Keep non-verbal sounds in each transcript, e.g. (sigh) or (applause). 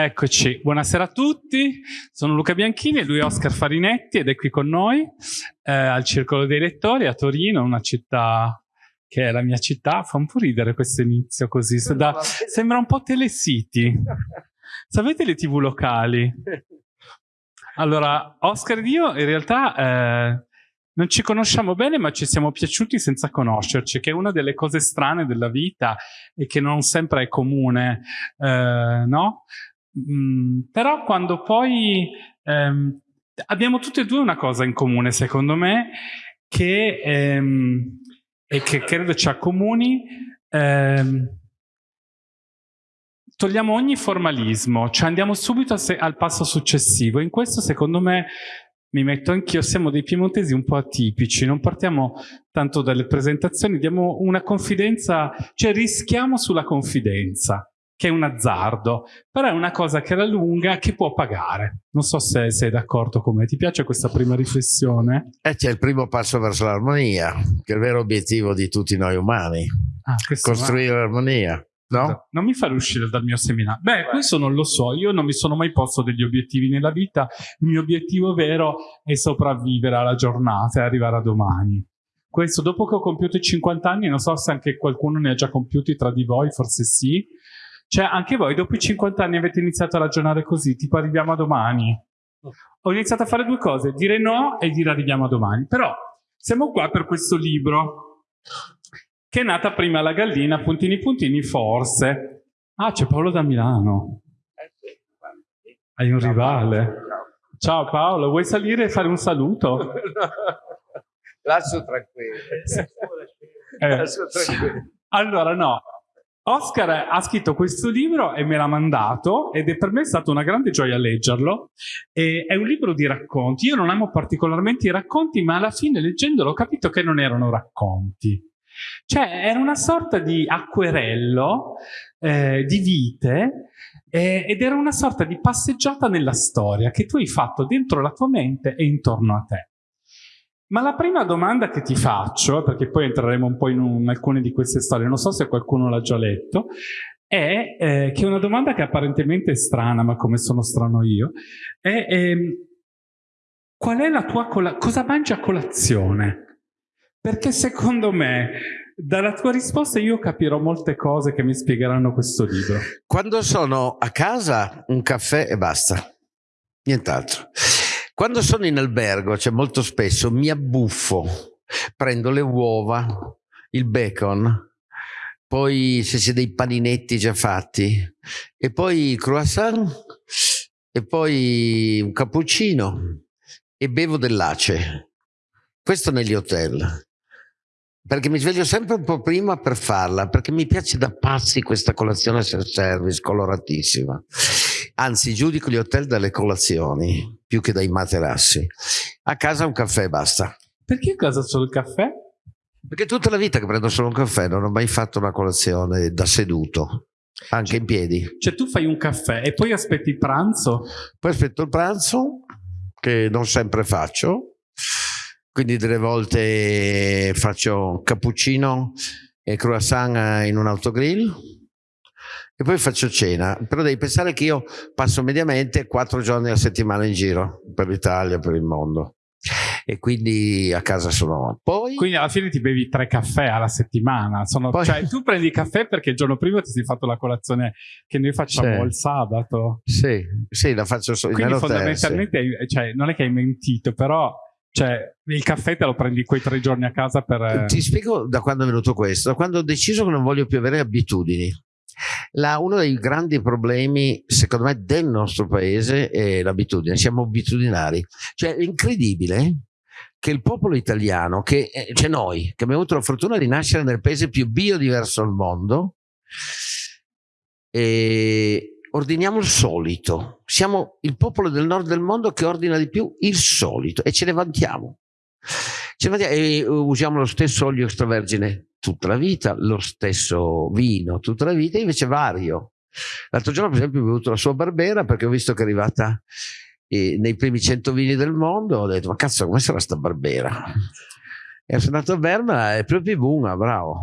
Eccoci, buonasera a tutti, sono Luca Bianchini e lui è Oscar Farinetti ed è qui con noi eh, al Circolo dei Lettori a Torino, una città che è la mia città, fa un po' ridere questo inizio così, da, sembra un po' Telecity. Sapete le tv locali? Allora, Oscar ed io in realtà eh, non ci conosciamo bene ma ci siamo piaciuti senza conoscerci, che è una delle cose strane della vita e che non sempre è comune, eh, no? Mm, però quando poi ehm, abbiamo tutte e due una cosa in comune, secondo me, che, ehm, e che credo ci accomuni, ehm, togliamo ogni formalismo, cioè andiamo subito al passo successivo. In questo, secondo me, mi metto anch'io, siamo dei piemontesi un po' atipici, non partiamo tanto dalle presentazioni, diamo una confidenza, cioè rischiamo sulla confidenza che è un azzardo, però è una cosa che alla lunga che può pagare. Non so se sei d'accordo con me, ti piace questa prima riflessione? Eh, c'è il primo passo verso l'armonia, che è il vero obiettivo di tutti noi umani, ah, costruire va. l'armonia. No? Non mi fare uscire dal mio seminario. Beh, Beh, questo non lo so, io non mi sono mai posto degli obiettivi nella vita, il mio obiettivo vero è sopravvivere alla giornata e arrivare a domani. Questo dopo che ho compiuto i 50 anni, non so se anche qualcuno ne ha già compiuti tra di voi, forse sì, cioè, anche voi dopo i 50 anni avete iniziato a ragionare così, tipo arriviamo a domani. Ho iniziato a fare due cose, dire no e dire arriviamo a domani. Però siamo qua per questo libro, che è nata prima la gallina, puntini puntini, forse. Ah, c'è Paolo da Milano. Hai un rivale. Ciao Paolo, vuoi salire e fare un saluto? (laughs) Lascio tranquillo. Eh. Lascio tranquillo. Allora no, Oscar ha scritto questo libro e me l'ha mandato ed è per me stata una grande gioia leggerlo. E è un libro di racconti. Io non amo particolarmente i racconti, ma alla fine leggendolo ho capito che non erano racconti. Cioè era una sorta di acquerello eh, di vite eh, ed era una sorta di passeggiata nella storia che tu hai fatto dentro la tua mente e intorno a te. Ma la prima domanda che ti faccio, perché poi entreremo un po' in, un, in alcune di queste storie, non so se qualcuno l'ha già letto, è eh, che una domanda che apparentemente è strana, ma come sono strano io, è eh, qual è la tua? Cosa mangi a colazione? Perché secondo me dalla tua risposta io capirò molte cose che mi spiegheranno questo libro. Quando sono a casa un caffè e basta, nient'altro. Quando sono in albergo, cioè molto spesso, mi abbuffo, prendo le uova, il bacon, poi se c'è dei paninetti già fatti, e poi il croissant, e poi un cappuccino, e bevo dell'ace. Questo negli hotel perché mi sveglio sempre un po' prima per farla, perché mi piace da pazzi questa colazione self-service coloratissima. Anzi, giudico gli hotel dalle colazioni più che dai materassi. A casa un caffè e basta. Perché a casa solo il caffè? Perché tutta la vita che prendo solo un caffè non ho mai fatto una colazione da seduto, anche cioè, in piedi. Cioè tu fai un caffè e poi aspetti il pranzo? Poi aspetto il pranzo, che non sempre faccio, quindi delle volte faccio cappuccino e croissant in un autogrill e poi faccio cena, però devi pensare che io passo mediamente quattro giorni a settimana in giro per l'Italia, per il mondo e quindi a casa sono poi quindi alla fine ti bevi tre caffè alla settimana sono... poi... cioè tu prendi caffè perché il giorno prima ti sei fatto la colazione che noi facciamo sì. il sabato sì, sì la faccio solo quindi fondamentalmente sì. cioè, non è che hai mentito però cioè, il caffè te lo prendi quei tre giorni a casa per... Eh, Ti spiego da quando è venuto questo. Da quando ho deciso che non voglio più avere abitudini. La, uno dei grandi problemi, secondo me, del nostro paese è l'abitudine. Siamo abitudinari. Cioè, è incredibile che il popolo italiano, che, eh, cioè noi, che abbiamo avuto la fortuna di nascere nel paese più biodiverso al mondo, e ordiniamo il solito. Siamo il popolo del nord del mondo che ordina di più il solito e ce ne vantiamo. Ce ne vantiamo e usiamo lo stesso olio extravergine tutta la vita, lo stesso vino tutta la vita, invece vario. L'altro giorno, per esempio, ho bevuto la sua Barbera perché ho visto che è arrivata eh, nei primi 100 vini del mondo. Ho detto, ma cazzo, come sarà sta Barbera? E sono andato a Berna e proprio buona, bravo.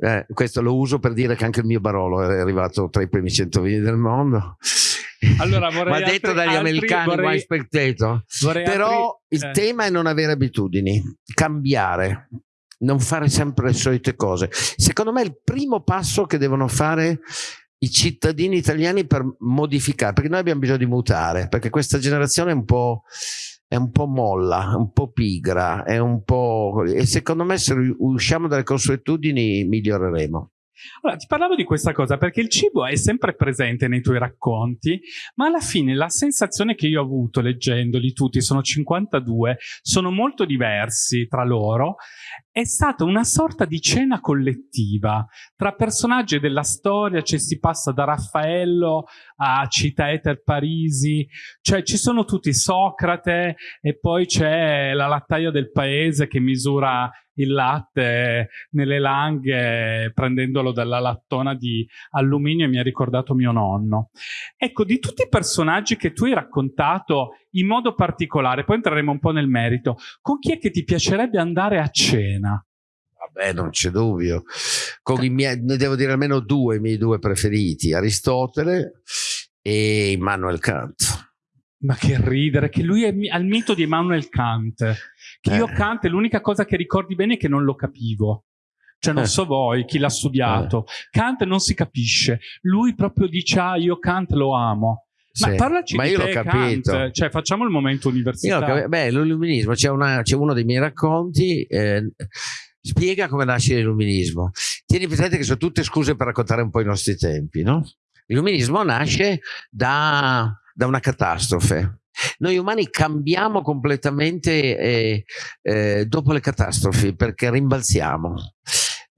Eh, questo lo uso per dire che anche il mio Barolo è arrivato tra i primi 100 vini del mondo. Allora, (laughs) Ma altri, detto dagli altri, americani, vorrei, mai spectato. Però altri, il eh. tema è non avere abitudini, cambiare, non fare sempre le solite cose. Secondo me è il primo passo che devono fare i cittadini italiani per modificare, perché noi abbiamo bisogno di mutare, perché questa generazione è un po', è un po' molla, un po' pigra, è un po'... e secondo me se usciamo dalle consuetudini miglioreremo. Allora, ti parlavo di questa cosa perché il cibo è sempre presente nei tuoi racconti, ma alla fine la sensazione che io ho avuto leggendoli tutti, sono 52, sono molto diversi tra loro, è stata una sorta di cena collettiva tra personaggi della storia, cioè si passa da Raffaello a Cita Eter Parisi, cioè ci sono tutti Socrate e poi c'è la lattaia del paese che misura il latte nelle langhe prendendolo dalla lattona di alluminio e mi ha ricordato mio nonno. Ecco, di tutti i personaggi che tu hai raccontato in modo particolare, poi entreremo un po' nel merito, con chi è che ti piacerebbe andare a cena? Vabbè, non c'è dubbio. Con i miei, ne devo dire almeno due, i miei due preferiti, Aristotele e Immanuel Kant. Ma che ridere, che lui è al mito di Immanuel Kant. Che io Eh. Kant, l'unica cosa che ricordi bene è che non lo capivo. Cioè, non Eh. so voi, chi l'ha studiato. Kant non si capisce. Lui proprio dice, ah, io Kant lo amo. Ma Sì. parlaci Ma di io l'ho capito. Kant. Cioè, facciamo il momento Io università. l'ho capi- beh, l'illuminismo, c'è, una- c'è uno dei miei racconti, eh, spiega come nasce l'illuminismo. Tieni presente che sono tutte scuse per raccontare un po' i nostri tempi, no? L'illuminismo nasce da, da una catastrofe. Noi umani cambiamo completamente eh, eh, dopo le catastrofi perché rimbalziamo.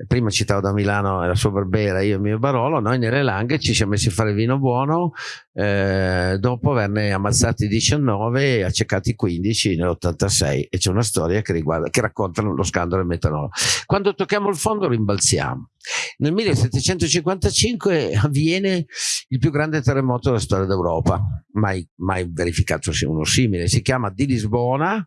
Prima citavo da Milano la sua Barbera, io e il mio Barolo, noi nelle Langhe ci siamo messi a fare vino buono eh, dopo averne ammazzati 19 e accecati 15 nell'86 e c'è una storia che, riguarda, che racconta lo scandalo del metanolo. Quando tocchiamo il fondo rimbalziamo. Nel 1755 avviene il più grande terremoto della storia d'Europa, mai, mai verificato uno simile, si chiama di Lisbona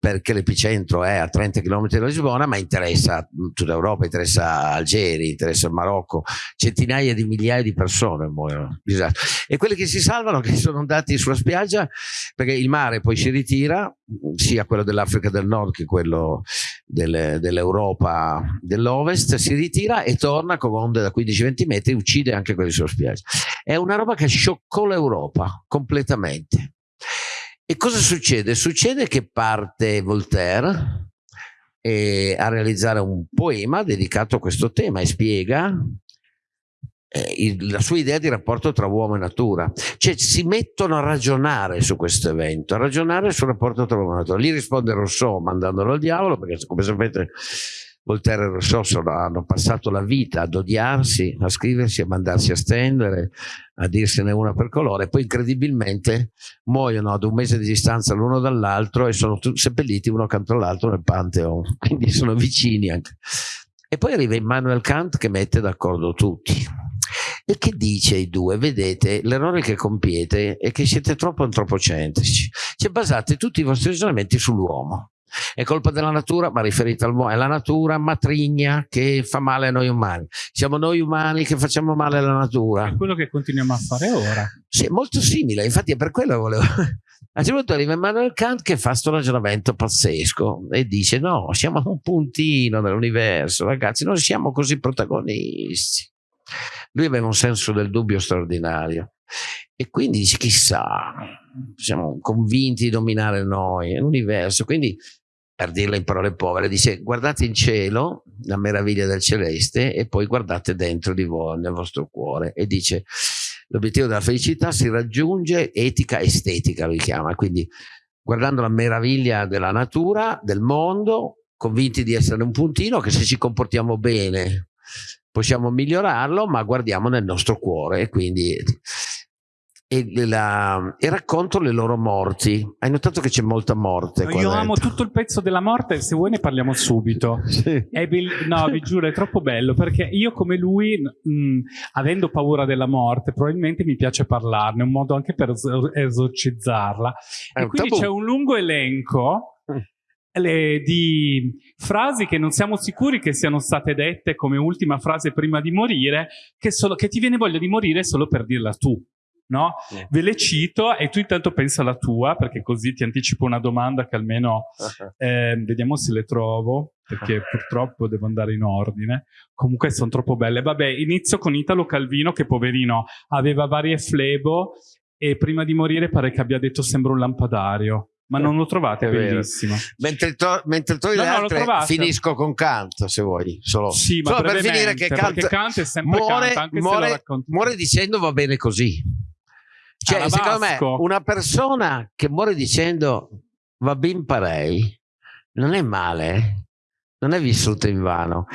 perché l'epicentro è a 30 km da Lisbona, ma interessa tutta Europa, interessa Algeri, interessa il Marocco, centinaia di migliaia di persone muoiono. Disastro. E quelli che si salvano, che sono andati sulla spiaggia, perché il mare poi si ritira, sia quello dell'Africa del Nord che quello dell'Europa dell'Ovest, si ritira e torna con onde da 15-20 metri, uccide anche quelli sulla spiaggia. È una roba che scioccò l'Europa completamente. E cosa succede? Succede che parte Voltaire eh, a realizzare un poema dedicato a questo tema e spiega eh, il, la sua idea di rapporto tra uomo e natura. Cioè si mettono a ragionare su questo evento, a ragionare sul rapporto tra uomo e natura. Lì risponde Rousseau mandandolo al diavolo, perché come sapete Voltaire e Rousseau sono, hanno passato la vita ad odiarsi, a scriversi, a mandarsi a stendere, a dirsene una per colore, poi incredibilmente muoiono ad un mese di distanza l'uno dall'altro e sono seppelliti uno accanto all'altro nel Pantheon, quindi sono vicini anche. E poi arriva Immanuel Kant che mette d'accordo tutti. E che dice ai due? Vedete, l'errore che compiete è che siete troppo antropocentrici, cioè basate tutti i vostri ragionamenti sull'uomo. È colpa della natura, ma riferita all'uomo, è la natura matrigna che fa male a noi umani. Siamo noi umani che facciamo male alla natura. È quello che continuiamo a fare ora. Sì, è molto simile, infatti è per quello che volevo. (laughs) A un certo punto arriva Immanuel Kant che fa questo ragionamento pazzesco e dice: No, siamo un puntino dell'universo, ragazzi, non siamo così protagonisti. Lui aveva un senso del dubbio straordinario e quindi dice: Chissà, siamo convinti di dominare noi, l'universo. Quindi, per dirla in parole povere, dice: Guardate in cielo, la meraviglia del celeste, e poi guardate dentro di voi, nel vostro cuore. E dice: L'obiettivo della felicità si raggiunge etica estetica, lui chiama, quindi guardando la meraviglia della natura, del mondo, convinti di essere un puntino, che se ci comportiamo bene possiamo migliorarlo, ma guardiamo nel nostro cuore e quindi e, la, e racconto le loro morti. Hai notato che c'è molta morte? qua Io amo tutto il pezzo della morte, se vuoi ne parliamo subito. (laughs) Bell- no, vi giuro, è troppo bello perché io come lui, mh, avendo paura della morte, probabilmente mi piace parlarne, un modo anche per es- esorcizzarla. È e quindi tabù. c'è un lungo elenco Mm. le- di frasi che non siamo sicuri che siano state dette come ultima frase prima di morire, che, solo- che ti viene voglia di morire solo per dirla tu. no? Ve le cito e tu intanto pensa alla tua, perché così ti anticipo una domanda che almeno (laughs) eh, vediamo se le trovo, perché purtroppo devo andare in ordine. Comunque sono troppo belle. Vabbè, inizio con Italo Calvino, che poverino aveva varie flebo e prima di morire pare che abbia detto sembra un lampadario. Ma non lo trovate, bellissimo. Mentre, to mentre trovi no, altre, finisco con Kant, se vuoi. Solo, sì, ma solo per finire che Kant, Kant è sempre muore, Kant, muore, muore dicendo va bene così. Cioè, ah, secondo me, una persona che muore dicendo va ben parei, non è male, non è vissuto in vano.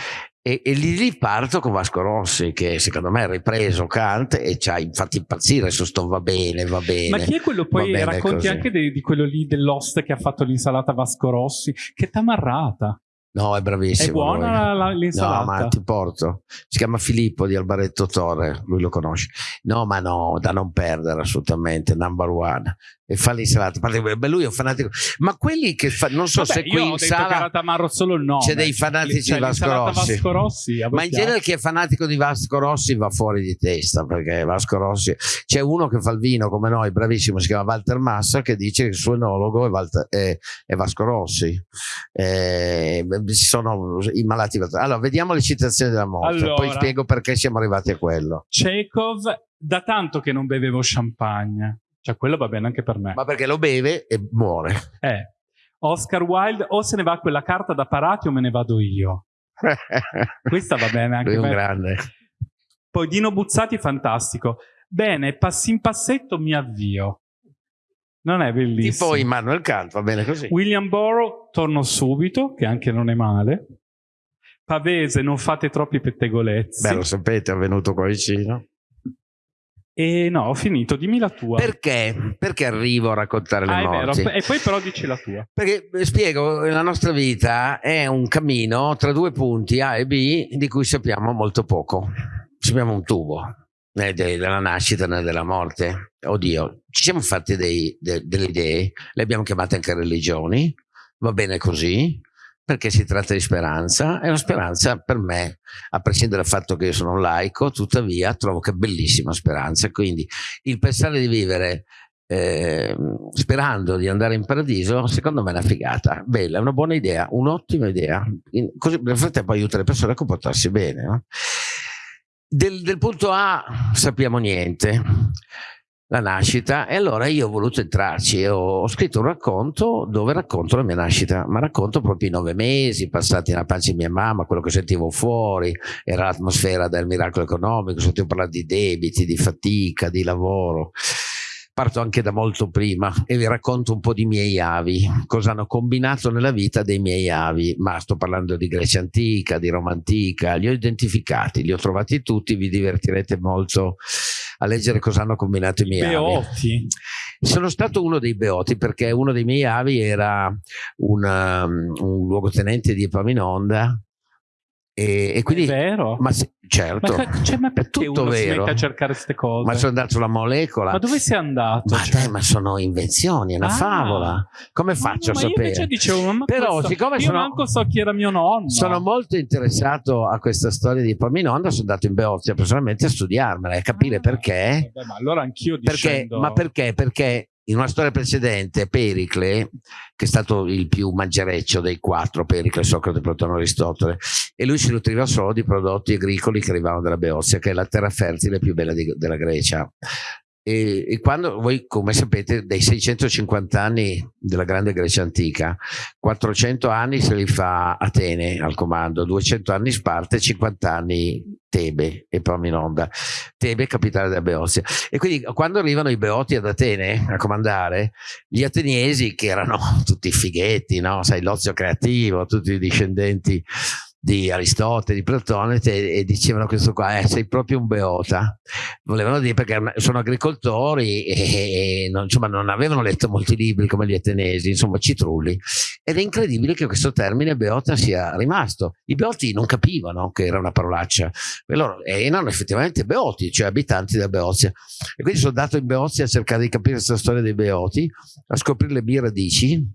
E, e lì, lì, parto con Vasco Rossi, che secondo me ha ripreso Kant e ci ha infatti impazzire su sto va bene, va bene. Ma chi è quello poi? Racconti così. anche di, di, quello lì dell'host che ha fatto l'insalata Vasco Rossi, che tamarrata. No, è bravissimo. È buona l'insalata? No, ma ti porto. Si chiama Filippo di Albaretto Torre, lui lo conosce. No, ma no, da non perdere assolutamente, number one e fa l'insalata. Beh, lui è un fanatico. Ma quelli che fa, non so Vabbè, se qui in sala solo il nome. c'è dei fanatici cioè, di Vasco Rossi. Vasco Rossi Ma in genere chi è fanatico di Vasco Rossi va fuori di testa perché Vasco Rossi c'è uno che fa il vino come noi, bravissimo, si chiama Walter Massa, che dice che il suo enologo è, Walter, è, è Vasco Rossi. Eh, sono i malati. Allora, vediamo le citazioni della morte, allora, poi spiego perché siamo arrivati a quello. Chekhov, da tanto che non bevevo champagne. Cioè, quello va bene anche per me. Ma perché lo beve e muore. Eh. Oscar Wilde, o se ne va quella carta da parati o me ne vado io. (laughs) Questa va bene anche per me. grande. Poi Dino Buzzati, fantastico. Bene, passi in passetto, mi avvio. Non è bellissimo. Tipo Immanuel Kant, va bene così. William Borough, torno subito, che anche non è male. Pavese, non fate troppi pettegolezzi. Beh, lo sapete, è venuto qua vicino. E no, ho finito, dimmi la tua. Perché? Perché arrivo a raccontare le ah, morti? E poi però dici la tua. Perché eh, spiego, la nostra vita è un cammino tra due punti A e B di cui sappiamo molto poco. Sappiamo un tubo né della nascita né della morte. Oddio, ci siamo fatti dei, de, delle idee, le abbiamo chiamate anche religioni, va bene così, perché si tratta di speranza e la speranza per me, a prescindere dal fatto che io sono laico, tuttavia trovo che è bellissima speranza, quindi il pensare di vivere eh, sperando di andare in paradiso, secondo me è una figata, bella, è una buona idea, un'ottima idea, in, così nel frattempo aiuta le persone a comportarsi bene. No? Del, del punto A sappiamo niente, la nascita e allora io ho voluto entrarci ho, ho, scritto un racconto dove racconto la mia nascita, ma racconto proprio i nove mesi passati nella pancia di mia mamma, quello che sentivo fuori, era l'atmosfera del miracolo economico, sentivo parlare di debiti, di fatica, di lavoro parto anche da molto prima e vi racconto un po' di miei avi, cosa hanno combinato nella vita dei miei avi, ma sto parlando di Grecia antica, di Roma antica, li ho identificati, li ho trovati tutti, vi divertirete molto a leggere cosa hanno combinato i miei Beoti. avi. Sono stato uno dei Beoti perché uno dei miei avi era una, um, un luogotenente di Epaminonda e, e, quindi, è vero? Ma se, certo, ma, cioè, ma è tutto vero. a cercare queste cose? Ma sono andato sulla molecola. Ma dove sei andato? Ma, cioè? dai, ma sono invenzioni, è una ah. favola. Come faccio ma, a sapere? Io dicevo, ma Però, questo, siccome io sono, manco so chi era mio nonno. Sono molto interessato a questa storia di Epaminonda, sono andato in Beozia personalmente a studiarmela e capire ah, perché. Vabbè, ma allora anch'io dicendo... Ma perché? Perché in una storia precedente Pericle, che è stato il più mangereccio dei quattro, Pericle, Socrate, Platone, Aristotele, e lui si nutriva solo di prodotti agricoli che arrivavano dalla Beozia, che è la terra fertile più bella di, della Grecia. E, e, quando voi, come sapete, dei 650 anni della grande Grecia antica, 400 anni se li fa Atene al comando, 200 anni Sparta e 50 anni Tebe e Paminonda. Tebe, capitale della Beozia. E quindi quando arrivano i Beoti ad Atene a comandare, gli ateniesi, che erano tutti fighetti, no? sai, l'ozio creativo, tutti i discendenti di Aristotele, di Platone e, dicevano questo qua, eh, sei proprio un beota. Volevano dire perché sono agricoltori e, e non, insomma, non avevano letto molti libri come gli atenesi, insomma citrulli. Ed è incredibile che questo termine beota sia rimasto. I beoti non capivano che era una parolaccia, e loro erano effettivamente beoti, cioè abitanti della Beozia. E quindi sono andato in Beozia a cercare di capire questa storia dei beoti, a scoprire le mie radici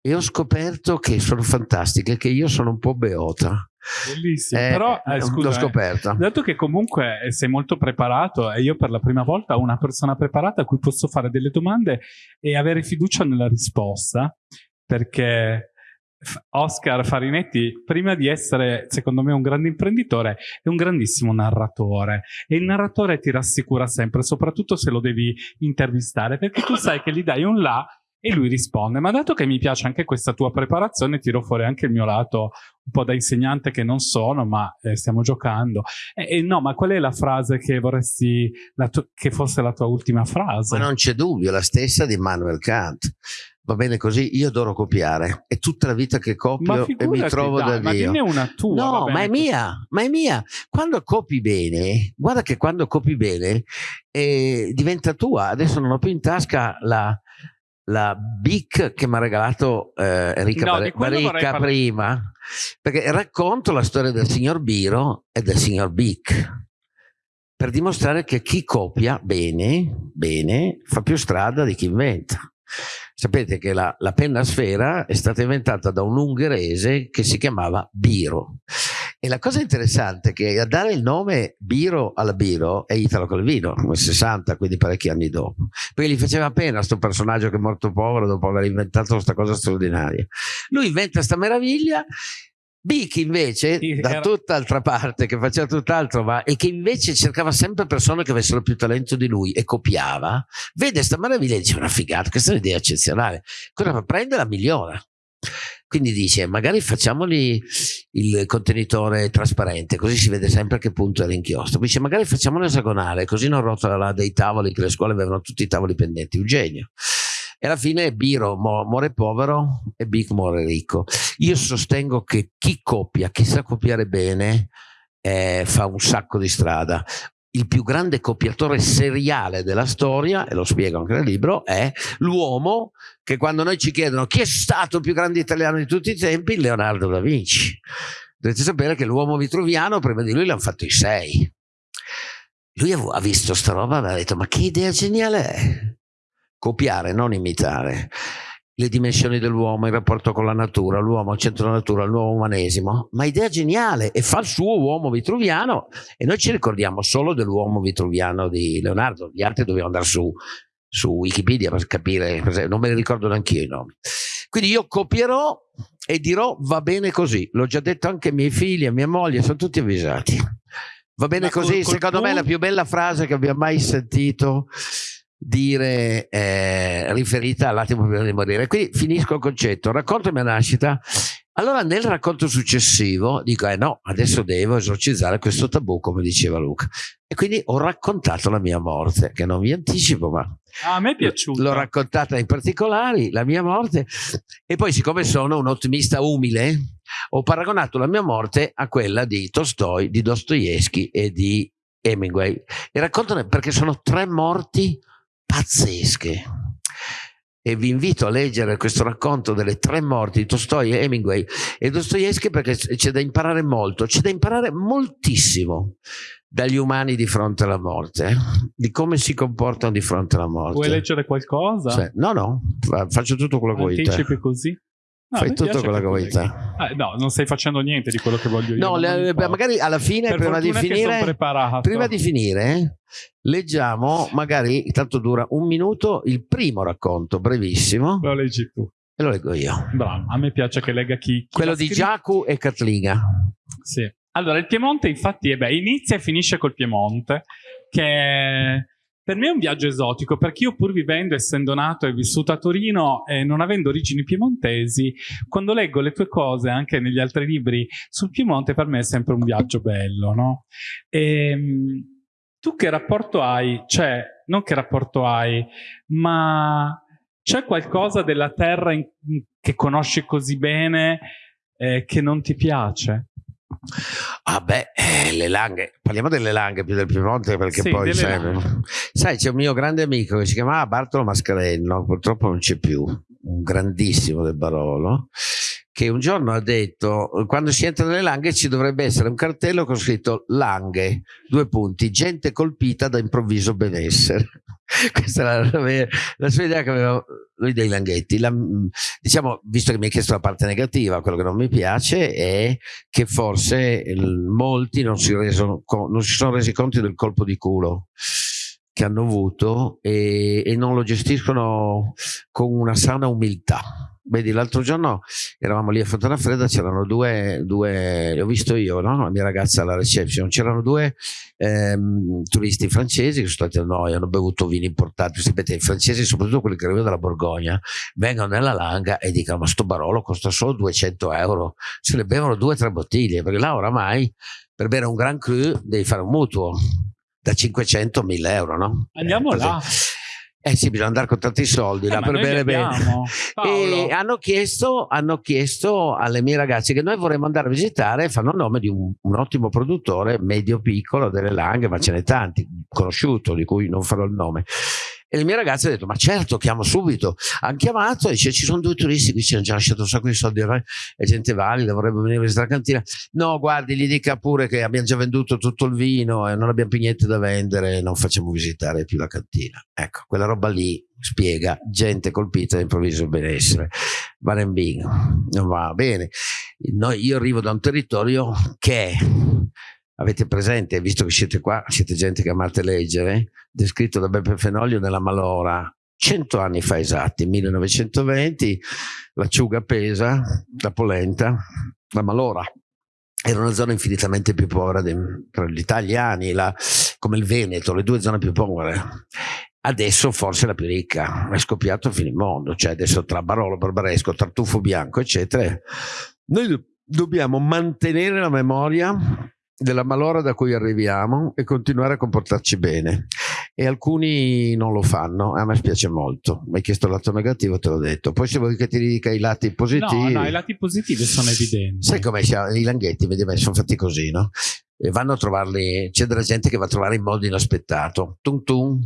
e ho scoperto che sono fantastiche, che io sono un po' beota Bellissimo, Eh, però eh, scusa, l'ho eh, scoperto. dato che comunque eh, sei molto preparato e io per la prima volta ho una persona preparata a cui posso fare delle domande e avere fiducia nella risposta, perché Oscar Farinetti, prima di essere secondo me un grande imprenditore, è un grandissimo narratore e il narratore ti rassicura sempre, soprattutto se lo devi intervistare, perché tu sai che gli dai un là e lui risponde, ma dato che mi piace anche questa tua preparazione, tiro fuori anche il mio lato un po' da insegnante che non sono, ma eh, stiamo giocando. E, e no, ma qual è la frase che vorresti che fosse la tua ultima frase? Ma non c'è dubbio, la stessa di Immanuel Kant. Va bene così, io adoro copiare. È tutta la vita che copio e mi trovo dai, da ma Dio. dimmi una tua. No, ma è mia, ma è mia. Quando copi bene, guarda che quando copi bene eh, diventa tua. Adesso non ho più in tasca la, la BIC che mi ha regalato eh, Enrica No, Bar- di quello vorrei Baricca parlare. prima, perché racconto la storia del signor Biro e del signor BIC per dimostrare che chi copia bene, bene, fa più strada di chi inventa. Sapete che la, la penna sfera è stata inventata da un ungherese che si chiamava Biro. E la cosa interessante è che a dare il nome Biro alla Biro è Italo Calvino, nel 60, quindi parecchi anni dopo. Poi gli faceva pena questo personaggio che è morto povero dopo aver inventato questa cosa straordinaria. Lui inventa questa meraviglia. Bic invece, da tutt'altra parte, che faceva tutt'altro, ma, e che invece cercava sempre persone che avessero più talento di lui e copiava, vede questa meraviglia e dice una figata, questa è un'idea eccezionale. Cosa fa? Prende la migliora. Quindi dice, magari facciamoli il contenitore trasparente, così si vede sempre a che punto è l'inchiostro. Dice, magari facciamolo esagonale, così non rotola dei tavoli, che le scuole avevano tutti i tavoli pendenti. Un genio. E alla fine Biro muore povero e Bic muore ricco. Io sostengo che chi copia, chi sa copiare bene, eh, fa un sacco di strada. Il più grande copiatore seriale della storia, e lo spiego anche nel libro, è l'uomo che quando noi ci chiedono chi è stato il più grande italiano di tutti i tempi, Leonardo da Vinci. Dovete sapere che l'uomo vitruviano, prima di lui l'hanno fatto i sei. Lui ha, visto sta roba e ha detto, ma che idea geniale è? Copiare, non imitare le dimensioni dell'uomo, il rapporto con la natura, l'uomo al centro della natura, il nuovo umanesimo, ma idea geniale e fa il suo uomo vitruviano e noi ci ricordiamo solo dell'uomo vitruviano di Leonardo, gli altri dobbiamo andare su, su Wikipedia per capire, non me ne ricordo neanche io i nomi. Quindi io copierò e dirò va bene così, l'ho già detto anche ai miei figli e a mia moglie, sono tutti avvisati. Va bene Ma col- così, col secondo me è la più bella frase che abbia mai sentito dire eh, riferita all'attimo prima di morire. Quindi finisco il concetto, racconto la mia nascita. Allora nel racconto successivo dico, eh no, adesso devo esorcizzare questo tabù, come diceva Luca. E quindi ho raccontato la mia morte, che non vi anticipo, ma Ah, a me è piaciuto. l'ho raccontata in particolari, la mia morte. E poi siccome sono un ottimista umile, ho paragonato la mia morte a quella di Tolstoi, di Dostoevsky e di Hemingway. E raccontano perché sono tre morti pazzesche. E vi invito a leggere questo racconto delle tre morti di Tolstoi, Hemingway e Dostoevsky perché c'è da imparare molto, c'è da imparare moltissimo dagli umani di fronte alla morte, di come si comportano di fronte alla morte. Vuoi leggere qualcosa? Sì. No, no, fa- faccio tutto quello che vuoi. Anticipi così? No, Fai tutto quello che vuoi. Eh, no, non stai facendo niente di quello che voglio io. No, le- magari alla fine, Per prima di finire, prima di finire, leggiamo, magari, tanto dura un minuto, il primo racconto, brevissimo, Lo leggi tu. e lo leggo io. Bravo, a me piace che legga chi. chi Quello di. Giacu e Catlina. Sì. Allora, il Piemonte, infatti, eh beh, inizia e finisce col Piemonte, che per me è un viaggio esotico, perché io, pur vivendo, essendo nato e vissuto a Torino e non avendo origini piemontesi, quando leggo le tue cose anche negli altri libri sul Piemonte, per me è sempre un viaggio bello, no? Ehm, tu che rapporto hai? Cioè, non che rapporto hai, ma c'è qualcosa della terra in- che conosci così bene eh, che non ti piace? Ah beh, eh, le langhe, parliamo delle langhe più del Piemonte perché Sì, poi sai, sai, c'è un mio grande amico che si chiamava Bartolo Mascarello, purtroppo non c'è più, un grandissimo del Barolo, che un giorno ha detto quando si entra nelle langhe ci dovrebbe essere un cartello con scritto langhe, due punti, gente colpita da improvviso benessere. (laughs) Questa era la, la, sua idea che aveva lui dei langhetti. La, diciamo, visto che mi hai chiesto la parte negativa, quello che non mi piace è che forse molti non si, reso, non si sono resi conto del colpo di culo che hanno avuto e, e non lo gestiscono con una sana umiltà Vedi, l'altro giorno eravamo lì a Fontana Fredda, c'erano due, due, ho visto io, no? la mia ragazza alla reception, c'erano due ehm, turisti francesi che sono stati a noi, hanno bevuto vini importati, sapete, i francesi, soprattutto quelli che arrivano dalla Borgogna, vengono nella langa e dicono ma sto barolo costa solo 200 euro, se ne bevono due o tre bottiglie, perché là oramai per bere un Grand Cru devi fare un mutuo da 500 a 1000 euro, no? Andiamo eh, là. Eh sì, bisogna andare con tanti soldi eh, là per bere bene. (laughs) E hanno chiesto, hanno chiesto, alle mie ragazze che noi vorremmo andare a visitare, fanno nome di un, un ottimo produttore medio-piccolo delle Langhe, ma ce n'è tanti, conosciuto, di cui non farò il nome. E le mie ragazze hanno detto, ma certo, chiamo subito. Hanno chiamato e dice, ci sono due turisti qui, ci hanno già lasciato un sacco di soldi, è gente valida, vorrebbe venire a visitare la cantina. No, guardi, gli dica pure che abbiamo già venduto tutto il vino e non abbiamo più niente da vendere, non facciamo visitare più la cantina. Ecco, quella roba lì spiega gente colpita da improvviso benessere. Barembino, non va bene. Noi, io arrivo da un territorio che avete presente, visto che siete qua, siete gente che amate leggere, descritto da Beppe Fenoglio nella Malora, cento anni fa esatti, 1920, l'acciuga pesa, la polenta, la Malora. Era una zona infinitamente più povera tra gli italiani, la, come il Veneto, le due zone più povere. Adesso forse la più ricca, è scoppiato a fine mondo, cioè adesso tra Barolo, Barbaresco, Tartufo Bianco, eccetera. Noi dobbiamo mantenere la memoria della malora da cui arriviamo e continuare a comportarci bene. E alcuni non lo fanno a me spiace molto. Mi hai chiesto il lato negativo te l'ho detto. Poi se vuoi che ti dica i lati positivi no no i lati positivi sono evidenti. sai come i langhetti vedi, sono fatti così no? E vanno a trovarli c'è della gente che va a trovare in modo inaspettato. Tum tum.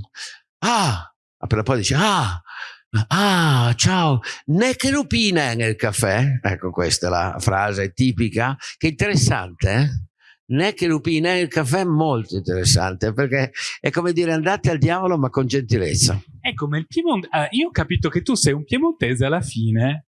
Ah! Appena poi dice ah! Ah, ciao, ne che lupina nel caffè? Ecco, questa è la frase tipica, che interessante, eh? Né che lupi né il caffè è molto interessante perché è come dire andate al diavolo ma con gentilezza è come il Piemonte eh, io ho capito che tu sei un piemontese alla fine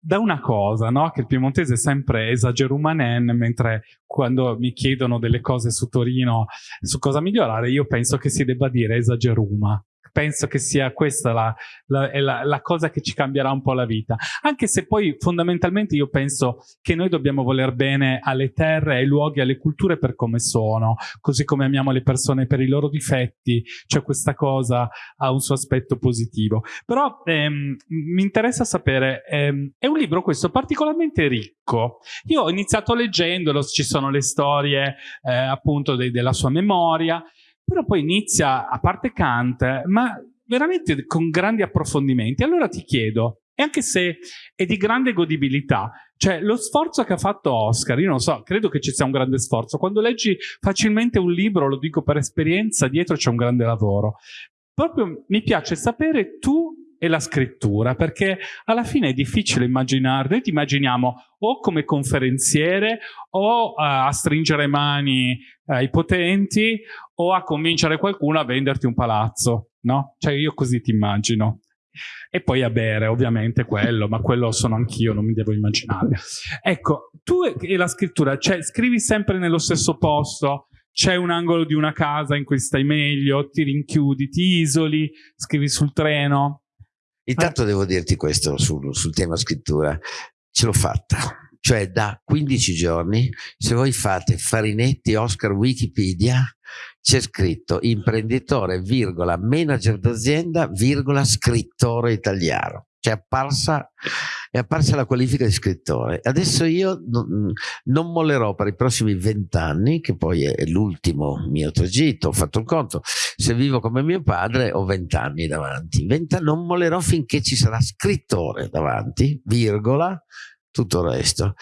da una cosa, no? che il piemontese è sempre esagerumanen, mentre quando mi chiedono delle cose su Torino, su cosa migliorare, io penso che si debba dire esageruma penso che sia questa la, la, la, la, cosa che ci cambierà un po' la vita. Anche se poi fondamentalmente io penso che noi dobbiamo voler bene alle terre, ai luoghi, alle culture per come sono, così come amiamo le persone per i loro difetti, cioè questa cosa ha un suo aspetto positivo. Però ehm, mi interessa sapere, ehm, è un libro questo particolarmente ricco. Io ho iniziato leggendolo, ci sono le storie eh, appunto de della sua memoria, però poi inizia, a parte Kant, ma veramente con grandi approfondimenti. Allora ti chiedo, e anche se è di grande godibilità, cioè lo sforzo che ha fatto Oscar, io non so, credo che ci sia un grande sforzo. Quando leggi facilmente un libro, lo dico per esperienza, dietro c'è un grande lavoro. Proprio mi piace sapere tu e la scrittura, perché alla fine è difficile immaginare, noi ti immaginiamo o come conferenziere o uh, a stringere mani ai potenti o a convincere qualcuno a venderti un palazzo, no? Cioè io così ti immagino. E poi a bere, ovviamente quello, ma quello sono anch'io, non mi devo immaginare. Ecco, tu e la scrittura, cioè scrivi sempre nello stesso posto, c'è un angolo di una casa in cui stai meglio, ti rinchiudi, ti isoli, scrivi sul treno, Intanto devo dirti questo sul, sul tema scrittura, ce l'ho fatta. Cioè da 15 giorni, se voi fate Farinetti Oscar Wikipedia, c'è scritto imprenditore, virgola, manager d'azienda, virgola, scrittore italiano. È apparsa, è apparsa la qualifica di scrittore. Adesso io non, non mollerò per i prossimi vent'anni, che poi è l'ultimo mio tragitto, ho fatto il conto, se vivo come mio padre ho vent'anni davanti. 20 non mollerò finché ci sarà scrittore davanti, virgola, tutto il resto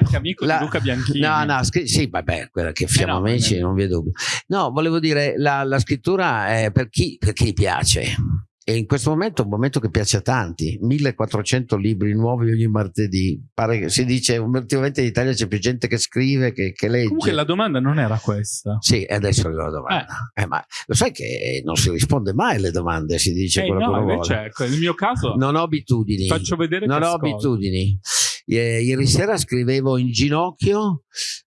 anche amico la, di Luca Bianchini. No, no, sì, vabbè, quella che siamo eh no, amici, non vi è dubbio. No, volevo dire, la, la scrittura è per chi, per chi piace e in questo momento è un momento che piace a tanti. 1400 libri nuovi ogni martedì. Pare che si dice ultimamente in Italia c'è più gente che scrive che, che legge. Comunque la domanda non era questa. Sì adesso arriva la domanda. Eh. Eh, ma lo sai che non si risponde mai alle domande si dice eh, quello no, che invece, vuole. ecco, nel mio caso non ho abitudini. faccio vedere non ho ascolto. abitudini. Eh, ieri sera scrivevo in ginocchio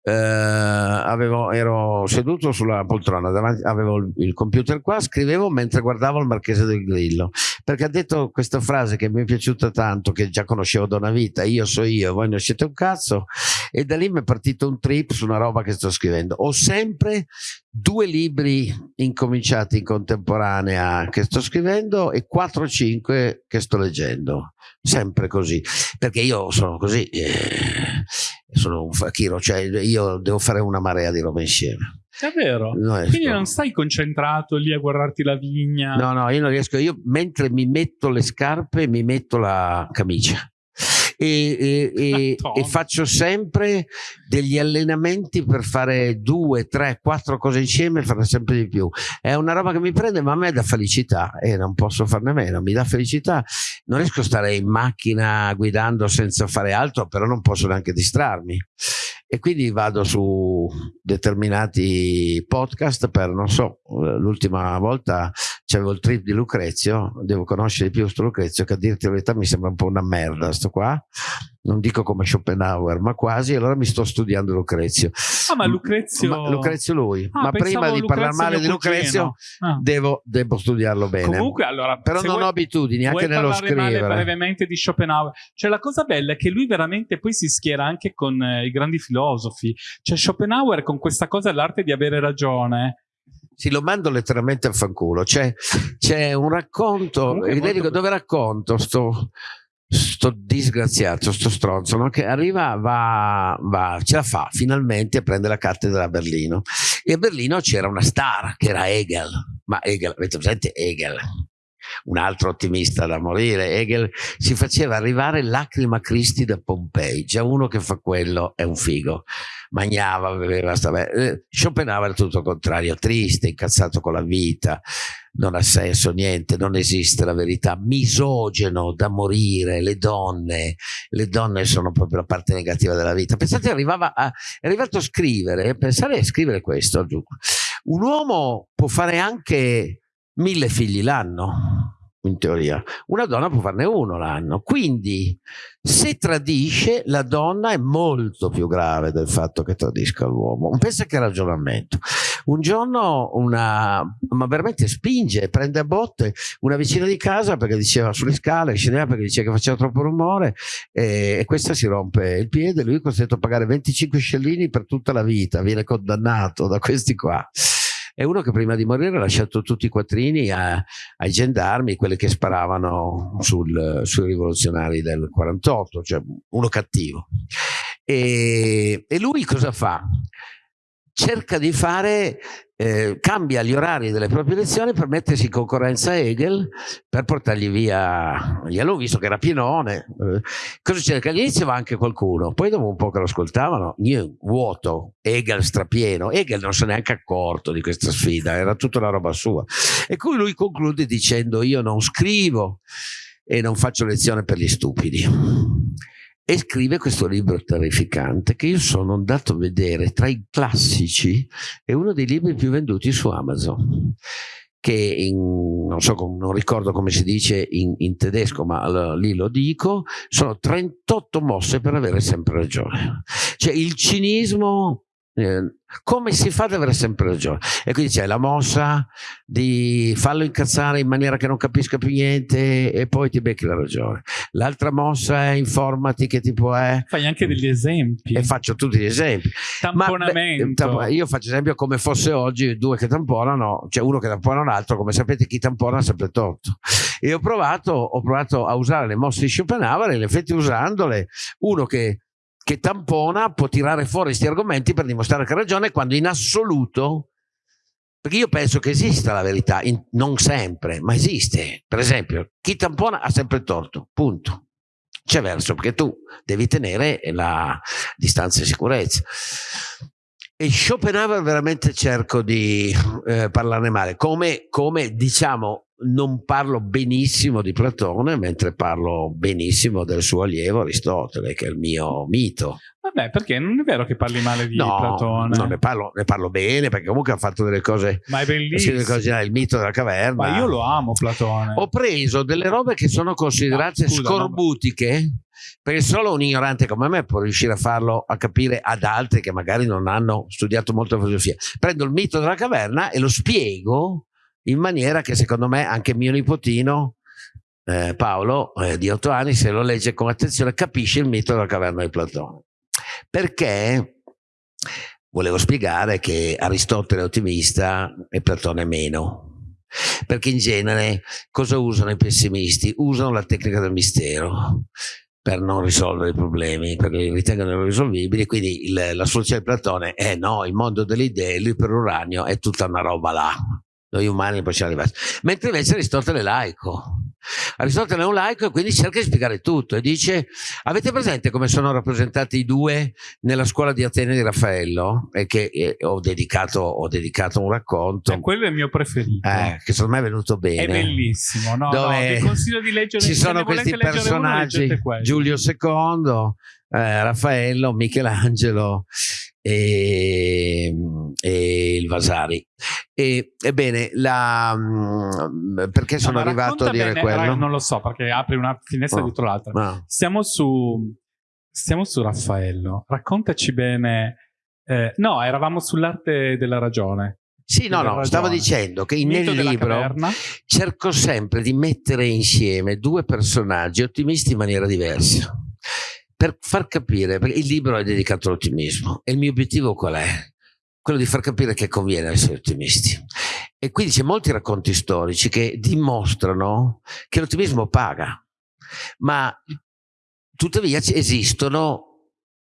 eh, avevo, ero seduto sulla poltrona, davanti, avevo il, computer qua, scrivevo mentre guardavo il Marchese del Grillo, perché ha detto questa frase che mi è piaciuta tanto, che già conoscevo da una vita, io so io, voi ne siete un cazzo, e da lì mi è partito un trip su una roba che sto scrivendo. Ho sempre due libri incominciati in contemporanea che sto scrivendo e 4 o 5 che sto leggendo, sempre così, perché io sono così. Eh, sono un fakiro, cioè io devo fare una marea di roba insieme. È vero. Non Quindi non stai concentrato lì a guardarti la vigna. No, no, io non riesco. Io mentre mi metto le scarpe mi metto la camicia. E, e, (laughs) e, faccio sempre degli allenamenti per fare due, tre, quattro cose insieme e fare sempre di più. È una roba che mi prende, ma a me dà felicità e non posso farne a meno. Mi dà felicità. Non riesco a stare in macchina guidando senza fare altro, però non posso neanche distrarmi. E quindi vado su determinati podcast per, non so, l'ultima volta c'avevo il trip di Lucrezio, devo conoscere di più sto Lucrezio, che a dirti la verità mi sembra un po' una merda sto qua, non dico come Schopenhauer, ma quasi, allora mi sto studiando Lucrezio. Ah, ma Lucrezio... Ma, Lucrezio lui, ah, ma prima di parlare male di Lucrezio ah. devo, devo, studiarlo bene. Comunque, allora... Però non vuoi, ho abitudini, anche nello scrivere. Parlare brevemente di Schopenhauer? Cioè la cosa bella è che lui veramente poi si schiera anche con eh, i grandi filosofi. Cioè Schopenhauer con questa cosa dell'arte di avere ragione sì, lo mando letteralmente a fanculo. C'è, c'è un racconto, dedico, dove racconto sto, sto disgraziato, sto stronzo, no? che arriva, va, va, ce la fa finalmente a prendere la cattedra a Berlino. E a Berlino c'era una star che era Hegel. Ma Hegel, avete presente Hegel? Un altro ottimista da morire, Hegel si faceva arrivare lacrima Cristi da Pompei, già uno che fa quello è un figo, mangiava, beveva, stava... Eh, Schopenhauer è tutto il contrario, triste, incazzato con la vita, non ha senso niente, non esiste la verità, misogeno da morire, le donne, le donne sono proprio la parte negativa della vita. Pensate, arrivava a, è arrivato a scrivere, pensare a scrivere questo, un uomo può fare anche mille figli l'anno, in teoria. Una donna può farne uno l'anno. Quindi, se tradisce, la donna è molto più grave del fatto che tradisca l'uomo. Pensa che ragionamento. Un giorno una, ma veramente spinge, prende a botte una vicina di casa perché diceva sulle scale, scendeva perché diceva che faceva troppo rumore e, e questa si rompe il piede, lui è costretto a pagare 25 scellini per tutta la vita, viene condannato da questi qua è uno che prima di morire ha lasciato tutti i quattrini a, ai gendarmi, quelli che sparavano sul, sui rivoluzionari del 48, cioè uno cattivo. E, e lui cosa fa? Cerca di fare, eh, cambia gli orari delle proprie lezioni per mettersi in concorrenza a Hegel per portargli via, gliel'ho visto che era pienone. Eh, cosa cerca? All'inizio va anche qualcuno, poi dopo un po' che lo ascoltavano, io, vuoto, Hegel strapieno, Hegel non si è neanche accorto di questa sfida, era tutta una roba sua. E cui lui conclude dicendo io non scrivo e non faccio lezione per gli stupidi e scrive questo libro terrificante che io sono andato a vedere tra i classici, è uno dei libri più venduti su Amazon che in, non, so, non ricordo come si dice in, in tedesco, ma lì lo dico, sono 38 mosse per avere sempre ragione. Cioè il cinismo eh, come si fa ad avere sempre ragione? E quindi c'è la mossa di farlo incazzare in maniera che non capisca più niente e poi ti becchi la ragione. L'altra mossa è informati che tipo è. Fai anche degli esempi. E faccio tutti gli esempi. Tamponamento. Ma, beh, io faccio esempio come fosse oggi due che tamponano, cioè uno che tampona un altro, come sapete chi tampona ha sempre torto. E ho provato, ho provato a usare le mosse di Schopenhauer e in effetti usandole, uno che che tampona può tirare fuori questi argomenti per dimostrare che ha ragione quando in assoluto perché io penso che esista la verità, in, non sempre, ma esiste. Per esempio, chi tampona ha sempre torto, punto. C'è verso, perché tu devi tenere la distanza di sicurezza. E Schopenhauer veramente cerco di eh, parlarne male, come, come diciamo non parlo benissimo di Platone, mentre parlo benissimo del suo allievo Aristotele, che è il mio mito. Vabbè, perché non è vero che parli male di no, Platone. No, ne parlo, ne parlo bene, perché comunque ha fatto delle cose... Ma è bellissimo. Delle cose, il mito della caverna. Ma io lo amo Platone. Ho preso delle robe che sono considerate No, scusa, scorbutiche, perché solo un ignorante come me può riuscire a farlo, a capire ad altri che magari non hanno studiato molto filosofia. Prendo il mito della caverna e lo spiego in maniera che secondo me anche mio nipotino eh, Paolo eh, di otto anni se lo legge con attenzione capisce il mito della caverna di Platone. Perché volevo spiegare che Aristotele è ottimista e Platone meno. Perché in genere cosa usano i pessimisti? usano la tecnica del mistero per non risolvere i problemi, perché li ritengono irrisolvibili, quindi il, la soluzione di Platone è no, il mondo delle idee, l'iperuranio è tutta una roba là, noi umani possiamo arrivare. Mentre invece Aristotele è laico. Aristotele è un laico e quindi cerca di spiegare tutto e dice avete presente come sono rappresentati i due nella scuola di Atene di Raffaello? E che eh, ho, dedicato, ho, dedicato, un racconto. E quello è il mio preferito. Eh, che secondo me è venuto bene. È bellissimo no, dove no, vi consiglio di leggere ci sono questi personaggi. uno, Giulio II eh, Raffaello, Michelangelo e, e il Vasari. E, ebbene, la, mm, perché sono no, arrivato a dire bene, quello? Non lo so, perché apri una finestra no. dietro l'altra. No. Siamo, su, siamo su Raffaello. Raccontaci bene. Eh, no, eravamo sull'arte della ragione. Sì, no, no, ragione. stavo dicendo che nel libro cerco sempre di mettere insieme due personaggi ottimisti in maniera diversa per far capire, perché il libro è dedicato all'ottimismo e il mio obiettivo qual è? Quello di far capire che conviene essere ottimisti. E quindi c'è molti racconti storici che dimostrano che l'ottimismo paga, ma tuttavia esistono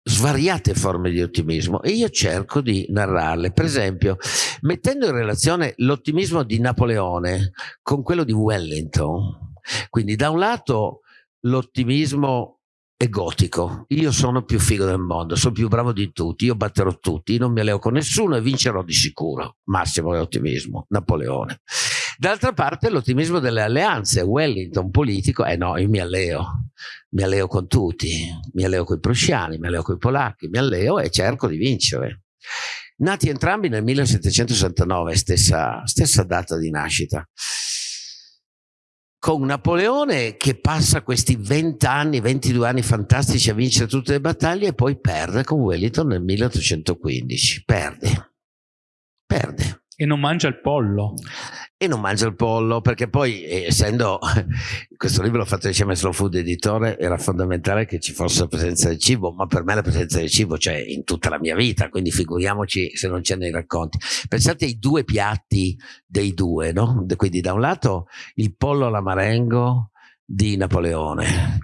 svariate forme di ottimismo e io cerco di narrarle. Per esempio, mettendo in relazione l'ottimismo di Napoleone con quello di Wellington, quindi da un lato l'ottimismo è gotico. Io sono più figo del mondo, sono più bravo di tutti, io batterò tutti, non mi alleo con nessuno e vincerò di sicuro. Massimo ottimismo, Napoleone. D'altra parte l'ottimismo delle alleanze, Wellington politico, eh no, io mi alleo, mi alleo con tutti, mi alleo con i prussiani, mi alleo con i polacchi, mi alleo e cerco di vincere. Nati entrambi nel 1769, stessa, stessa data di nascita con Napoleone che passa questi 20 anni, 22 anni fantastici a vincere tutte le battaglie e poi perde con Wellington nel 1815. Perde. Perde. E non mangia il pollo. E non mangia il pollo perché poi eh, essendo (laughs) questo libro fatto insieme a Slow Food Editore era fondamentale che ci fosse la presenza del cibo ma per me la presenza del cibo c'è in tutta la mia vita quindi figuriamoci se non c'è nei racconti pensate ai due piatti dei due no? quindi da un lato il pollo alla marengo di Napoleone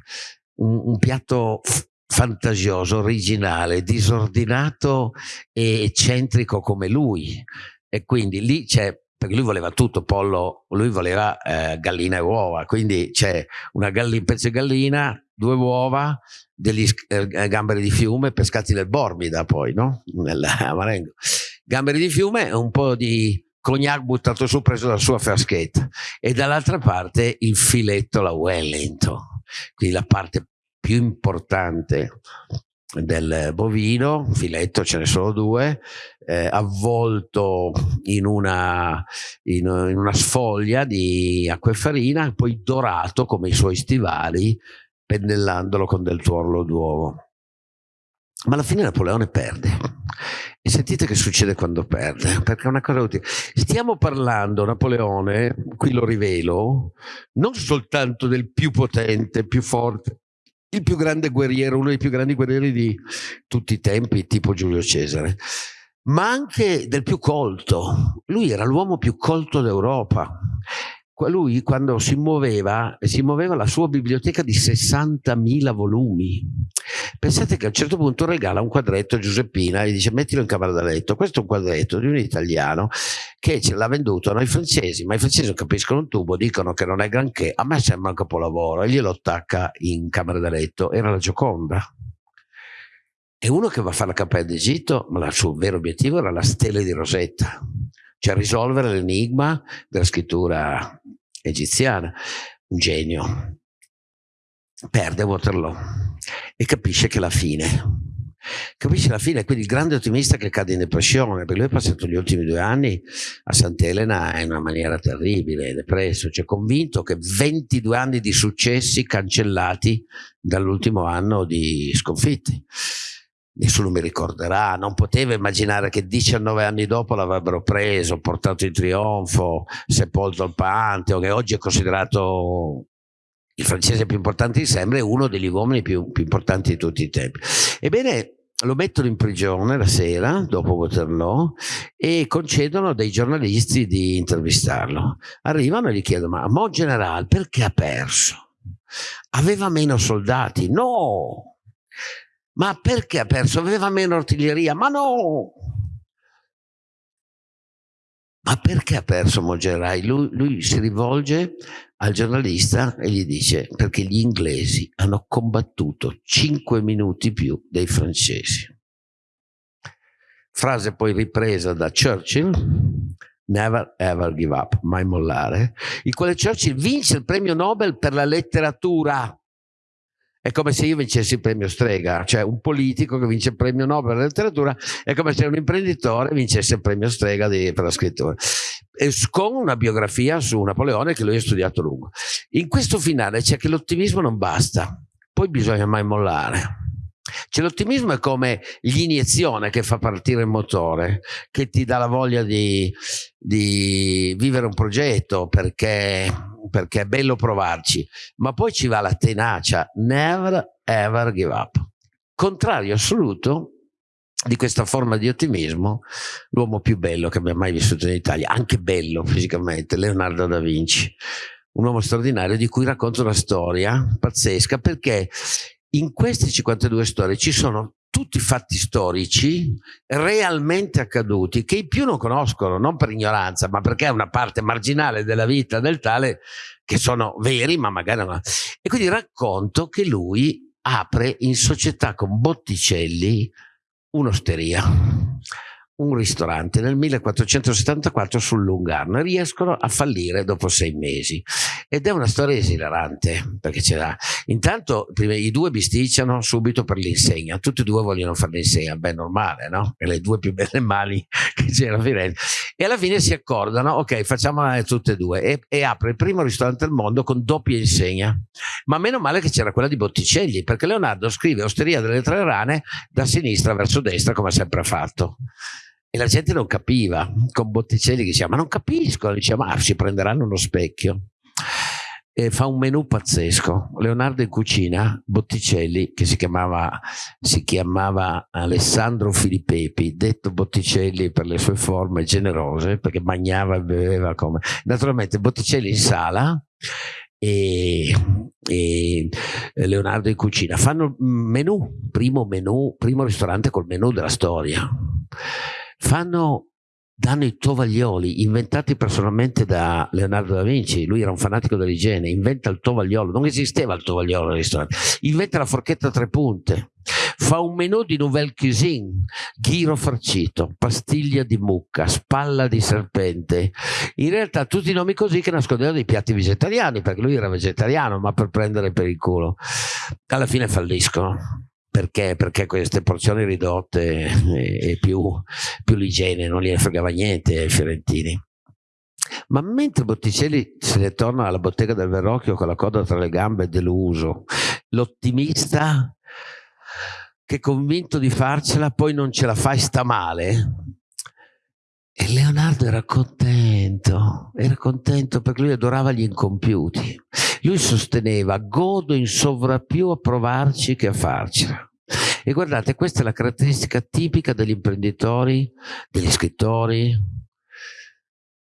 un, un piatto fantasioso, originale, disordinato e eccentrico come lui e quindi lì c'è perché lui voleva tutto, pollo, lui voleva eh, gallina e uova, quindi c'è un pezzo di gallina, due uova, degli eh, gamberi di fiume pescati nel Borbida poi, no? Nel (laughs) Marengo. Gamberi di fiume un po' di cognac buttato su preso dalla sua fraschetta e dall'altra parte il filetto la Wellington, quindi la parte più importante del bovino, filetto ce ne sono due, eh, avvolto in una, in, in una sfoglia di acqua e farina, poi dorato come i suoi stivali, pennellandolo con del tuorlo d'uovo. Ma alla fine Napoleone perde. E sentite che succede quando perde, perché è una cosa utile. Stiamo parlando, Napoleone, qui lo rivelo, non soltanto del più potente, più forte, il più grande guerriero, uno dei più grandi guerrieri di tutti i tempi, tipo Giulio Cesare, ma anche del più colto. Lui era l'uomo più colto d'Europa. Lui quando si muoveva, si muoveva la sua biblioteca di 60.000 volumi. Pensate che a un certo punto regala un quadretto a Giuseppina e dice mettilo in camera da letto. Questo è un quadretto di un italiano che ce l'ha venduto a noi francesi, ma i francesi non capiscono un tubo, dicono che non è granché, a me sembra un capolavoro e glielo attacca in camera da letto. Era la Gioconda. E uno che va a fare la cappella d'Egitto, ma il suo vero obiettivo era la stella di Rosetta, cioè risolvere l'enigma della scrittura egiziana, un genio, perde Waterloo e capisce che la fine. Capisce la fine, quindi il grande ottimista che cade in depressione, perché lui ha passato gli ultimi due anni a Sant'Elena in una maniera terribile, depresso, cioè convinto che 22 anni di successi cancellati dall'ultimo anno di sconfitte nessuno mi ricorderà, non poteva immaginare che 19 anni dopo l'avrebbero preso, portato in trionfo, sepolto al Pantheon, che oggi è considerato il francese più importante di sempre, uno degli uomini più, più importanti di tutti i tempi. Ebbene, lo mettono in prigione la sera dopo Waterloo e concedono dei giornalisti di intervistarlo. Arrivano e gli chiedono: Ma Mon General perché ha perso? Aveva meno soldati? No! Ma perché ha perso? Aveva meno artiglieria? Ma no! Ma perché ha perso Mogerai? Lui, lui si rivolge al giornalista e gli dice perché gli inglesi hanno combattuto 5 minuti più dei francesi. Frase poi ripresa da Churchill, never ever give up, mai mollare, il quale Churchill vince il premio Nobel per la letteratura è come se io vincessi il premio Strega, cioè un politico che vince il premio Nobel per la letteratura è come se un imprenditore vincesse il premio Strega di, per la scrittura. E con una biografia su Napoleone che lui ha studiato lungo. In questo finale c'è che l'ottimismo non basta, poi bisogna mai mollare. Cioè, l'ottimismo è come l'iniezione che fa partire il motore, che ti dà la voglia di, di vivere un progetto perché, perché, è bello provarci, ma poi ci va la tenacia, never ever give up. Contrario assoluto di questa forma di ottimismo, l'uomo più bello che abbia mai vissuto in Italia, anche bello fisicamente, Leonardo da Vinci, un uomo straordinario di cui racconto una storia pazzesca perché in queste 52 storie ci sono tutti fatti storici realmente accaduti che i più non conoscono, non per ignoranza, ma perché è una parte marginale della vita del tale che sono veri, ma magari non. E quindi racconto che lui apre in società con Botticelli un'osteria un ristorante nel 1474 sul Lungarno e riescono a fallire dopo sei mesi. Ed è una storia esilarante perché c'era intanto prima, i due bisticciano subito per l'insegna. Tutti e due vogliono fare l'insegna beh normale no? E le due più belle mani che c'era a Firenze. E alla fine si accordano ok facciamola tutte e due. E, e apre il primo ristorante al mondo con doppia insegna. Ma meno male che c'era quella di Botticelli perché Leonardo scrive Osteria delle Tre Rane da sinistra verso destra come sempre ha fatto e la gente non capiva, con Botticelli che diceva, ma non capisco, diceva, ma si prenderanno uno specchio. E fa un menù pazzesco, Leonardo in cucina, Botticelli, che si chiamava, si chiamava Alessandro Filippepi, detto Botticelli per le sue forme generose, perché mangiava e beveva come... Naturalmente Botticelli in sala, e, e, Leonardo in cucina fanno menù, primo menù, primo ristorante col menù della storia fanno, danno i tovaglioli inventati personalmente da Leonardo da Vinci, lui era un fanatico dell'igiene, inventa il tovagliolo, non esisteva il tovagliolo al ristorante, inventa la forchetta a tre punte, fa un menù di nouvelle cuisine, ghiro farcito, pastiglia di mucca, spalla di serpente, in realtà tutti i nomi così che nascondevano dei piatti vegetariani, perché lui era vegetariano, ma per prendere per il culo. Alla fine falliscono perché, perché queste porzioni ridotte e, e più, più l'igiene non gliene fregava niente ai fiorentini. Ma mentre Botticelli se ne torna alla bottega del Verrocchio con la coda tra le gambe deluso, l'ottimista che è convinto di farcela poi non ce la fa e sta male, e Leonardo era contento, era contento perché lui adorava gli incompiuti. Lui sosteneva, godo in sovrappiù a provarci che a farcela. E guardate, questa è la caratteristica tipica degli imprenditori, degli scrittori,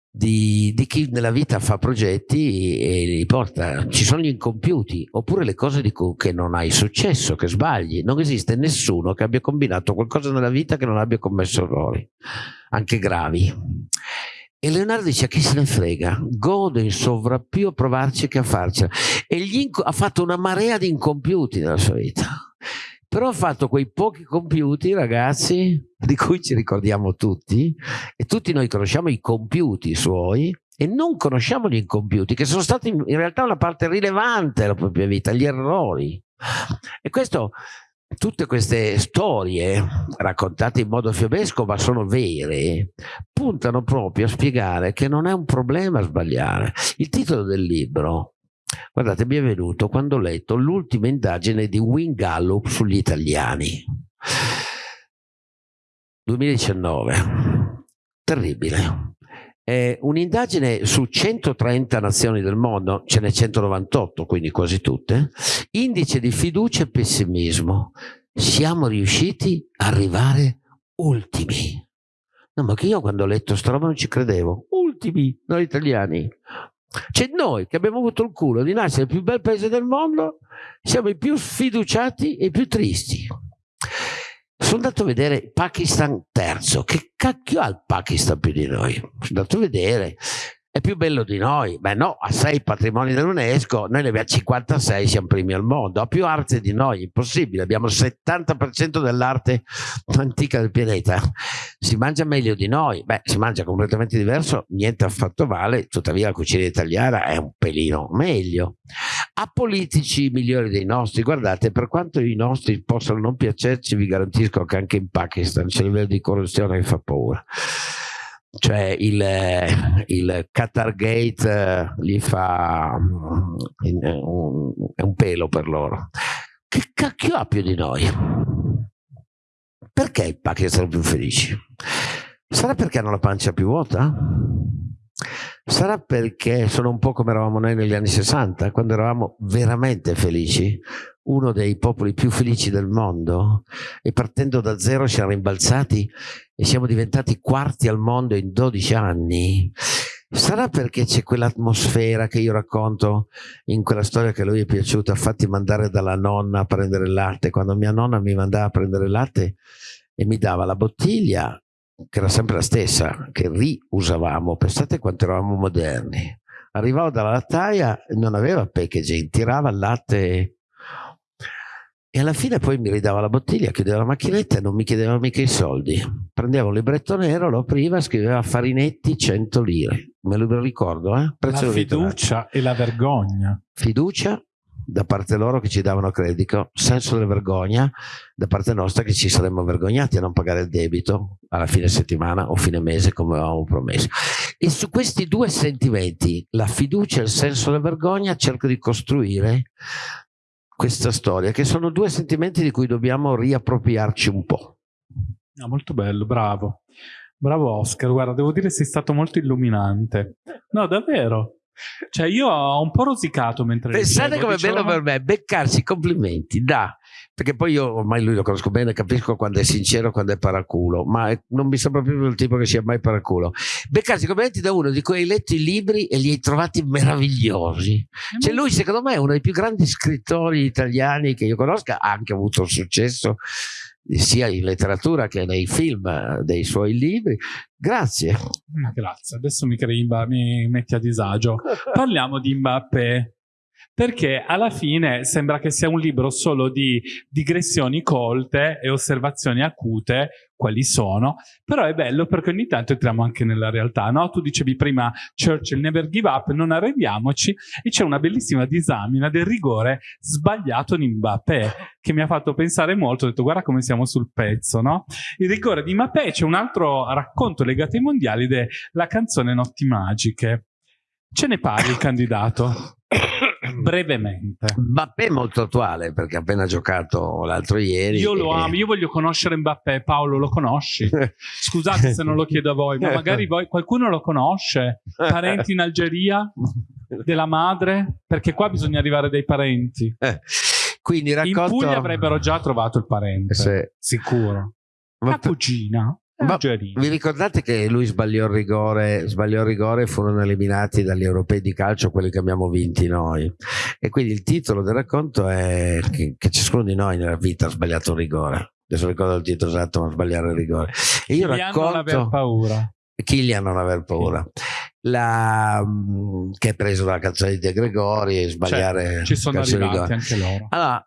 di, di, chi nella vita fa progetti e li porta. Ci sono gli incompiuti, oppure le cose di che non hai successo, che sbagli. Non esiste nessuno che abbia combinato qualcosa nella vita che non abbia commesso errori, anche gravi. E Leonardo dice: a chi se ne frega? Gode in sovrappiù a provarci che a farcela. E ha fatto una marea di incompiuti nella sua vita però ha fatto quei pochi compiuti ragazzi di cui ci ricordiamo tutti e tutti noi conosciamo i compiuti suoi e non conosciamo gli incompiuti, che sono stati in realtà una parte rilevante della propria vita, gli errori. E questo, tutte queste storie raccontate in modo fiabesco, ma sono vere, puntano proprio a spiegare che non è un problema sbagliare. Il titolo del libro, guardate, mi è venuto quando ho letto l'ultima indagine di Wing Gallup sugli italiani. 2019, terribile eh, un'indagine su 130 nazioni del mondo, ce n'è 198, quindi quasi tutte, indice di fiducia e pessimismo. Siamo riusciti a arrivare ultimi. No, ma che io quando ho letto sta roba non ci credevo. Ultimi, noi italiani. Cioè noi che abbiamo avuto il culo di nascere nel più bel paese del mondo, siamo i più sfiduciati e i più tristi sono andato a vedere Pakistan terzo. Che cacchio ha il Pakistan più di noi? Sono andato a vedere. È più bello di noi? Beh no, ha sei patrimoni dell'UNESCO, noi ne abbiamo 56, siamo primi al mondo, ha più arte di noi, impossibile, abbiamo il 70% dell'arte antica del pianeta, si mangia meglio di noi, beh si mangia completamente diverso, niente affatto vale, tuttavia la cucina italiana è un pelino meglio. Ha politici migliori dei nostri, guardate, per quanto i nostri possano non piacerci, vi garantisco che anche in Pakistan c'è un livello di corruzione che fa paura cioè il, il Qatar Gate eh, gli fa mm, un, è un pelo per loro. Che cacchio ha più di noi? Perché i pacchi sono più felici? Sarà perché hanno la pancia più vuota? Sarà perché sono un po' come eravamo noi negli anni 60, quando eravamo veramente felici, uno dei popoli più felici del mondo, e partendo da zero siamo rimbalzati e siamo diventati quarti al mondo in 12 anni. Sarà perché c'è quell'atmosfera che io racconto in quella storia che lui è piaciuta, fatti mandare dalla nonna a prendere il latte. Quando mia nonna mi mandava a prendere il latte e mi dava la bottiglia, che era sempre la stessa, che riusavamo, pensate quanto eravamo moderni. Arrivavo dalla lattaia e non aveva packaging, tirava il latte e alla fine poi mi ridava la bottiglia, chiudeva la macchinetta e non mi chiedeva mica i soldi. Prendeva un libretto nero, lo apriva, scriveva Farinetti 100 lire. Me lo ricordo, eh? Prezzo la fiducia e la vergogna. Fiducia da parte loro che ci davano credito, senso della vergogna da parte nostra che ci saremmo vergognati a non pagare il debito alla fine settimana o fine mese come avevamo promesso. E su questi due sentimenti, la fiducia e il senso della vergogna, cerco di costruire questa storia, che sono due sentimenti di cui dobbiamo riappropriarci un po'. No, molto bello, bravo. Bravo Oscar, guarda, devo dire sei stato molto illuminante. No, davvero. Cioè, io ho un po' rosicato mentre Pensate come è bello per me beccarsi complimenti da perché poi io ormai lui lo conosco bene, capisco quando è sincero, quando è paraculo, ma non mi sembra più il tipo che sia mai paraculo. Beccarsi complimenti da uno di cui hai letto i libri e li hai trovati meravigliosi. Cioè lui secondo me è uno dei più grandi scrittori italiani che io conosca, ha anche avuto un successo sia in letteratura che nei film dei suoi libri. Grazie. Grazie, adesso mi, crei, mi metti a disagio. (laughs) Parliamo di Mbappé perché alla fine sembra che sia un libro solo di digressioni colte e osservazioni acute, quali sono, però è bello perché ogni tanto entriamo anche nella realtà, no? Tu dicevi prima Churchill never give up, non arrendiamoci, e c'è una bellissima disamina del rigore sbagliato di Mbappé, che mi ha fatto pensare molto, ho detto guarda come siamo sul pezzo, no? Il rigore di Mbappé, c'è un altro racconto legato ai mondiali ed è la canzone Notti Magiche. Ce ne parli il candidato? (coughs) brevemente. Mbappé è molto attuale perché ha appena giocato l'altro ieri. Io lo e... amo, io voglio conoscere Mbappé. Paolo, lo conosci? (laughs) Scusate se non lo chiedo a voi, ma magari voi, qualcuno lo conosce? Parenti in Algeria? Della madre? Perché qua bisogna arrivare dai parenti. Quindi racconto... In Puglia avrebbero già trovato il parente, sì. sicuro. La cugina. Ma vi ricordate che lui sbagliò il rigore, sbagliò il rigore e furono eliminati dagli europei di calcio quelli che abbiamo vinti noi. E quindi il titolo del racconto è che, che ciascuno di noi nella vita ha sbagliato un rigore. Adesso ricordo il titolo esatto, ma sbagliare il rigore. E io racconto... non aver paura. Kylian non aver paura. La, che è preso dalla canzone di De Gregori e sbagliare cioè, ci sono arrivati anche loro allora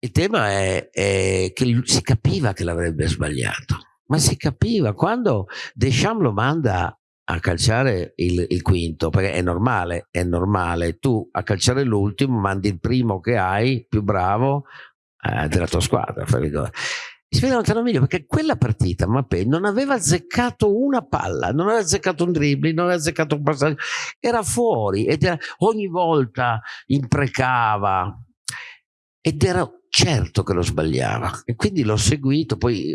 il tema è, è che si capiva che l'avrebbe sbagliato ma si capiva quando Deschamps lo manda a calciare il, il, quinto, perché è normale, è normale. Tu a calciare l'ultimo mandi il primo che hai, più bravo, eh, della tua squadra. Si vede lontano meglio perché quella partita Mappé non aveva azzeccato una palla, non aveva azzeccato un dribbling, non aveva azzeccato un passaggio, era fuori ed era, ogni volta imprecava ed era certo che lo sbagliava. E quindi l'ho seguito poi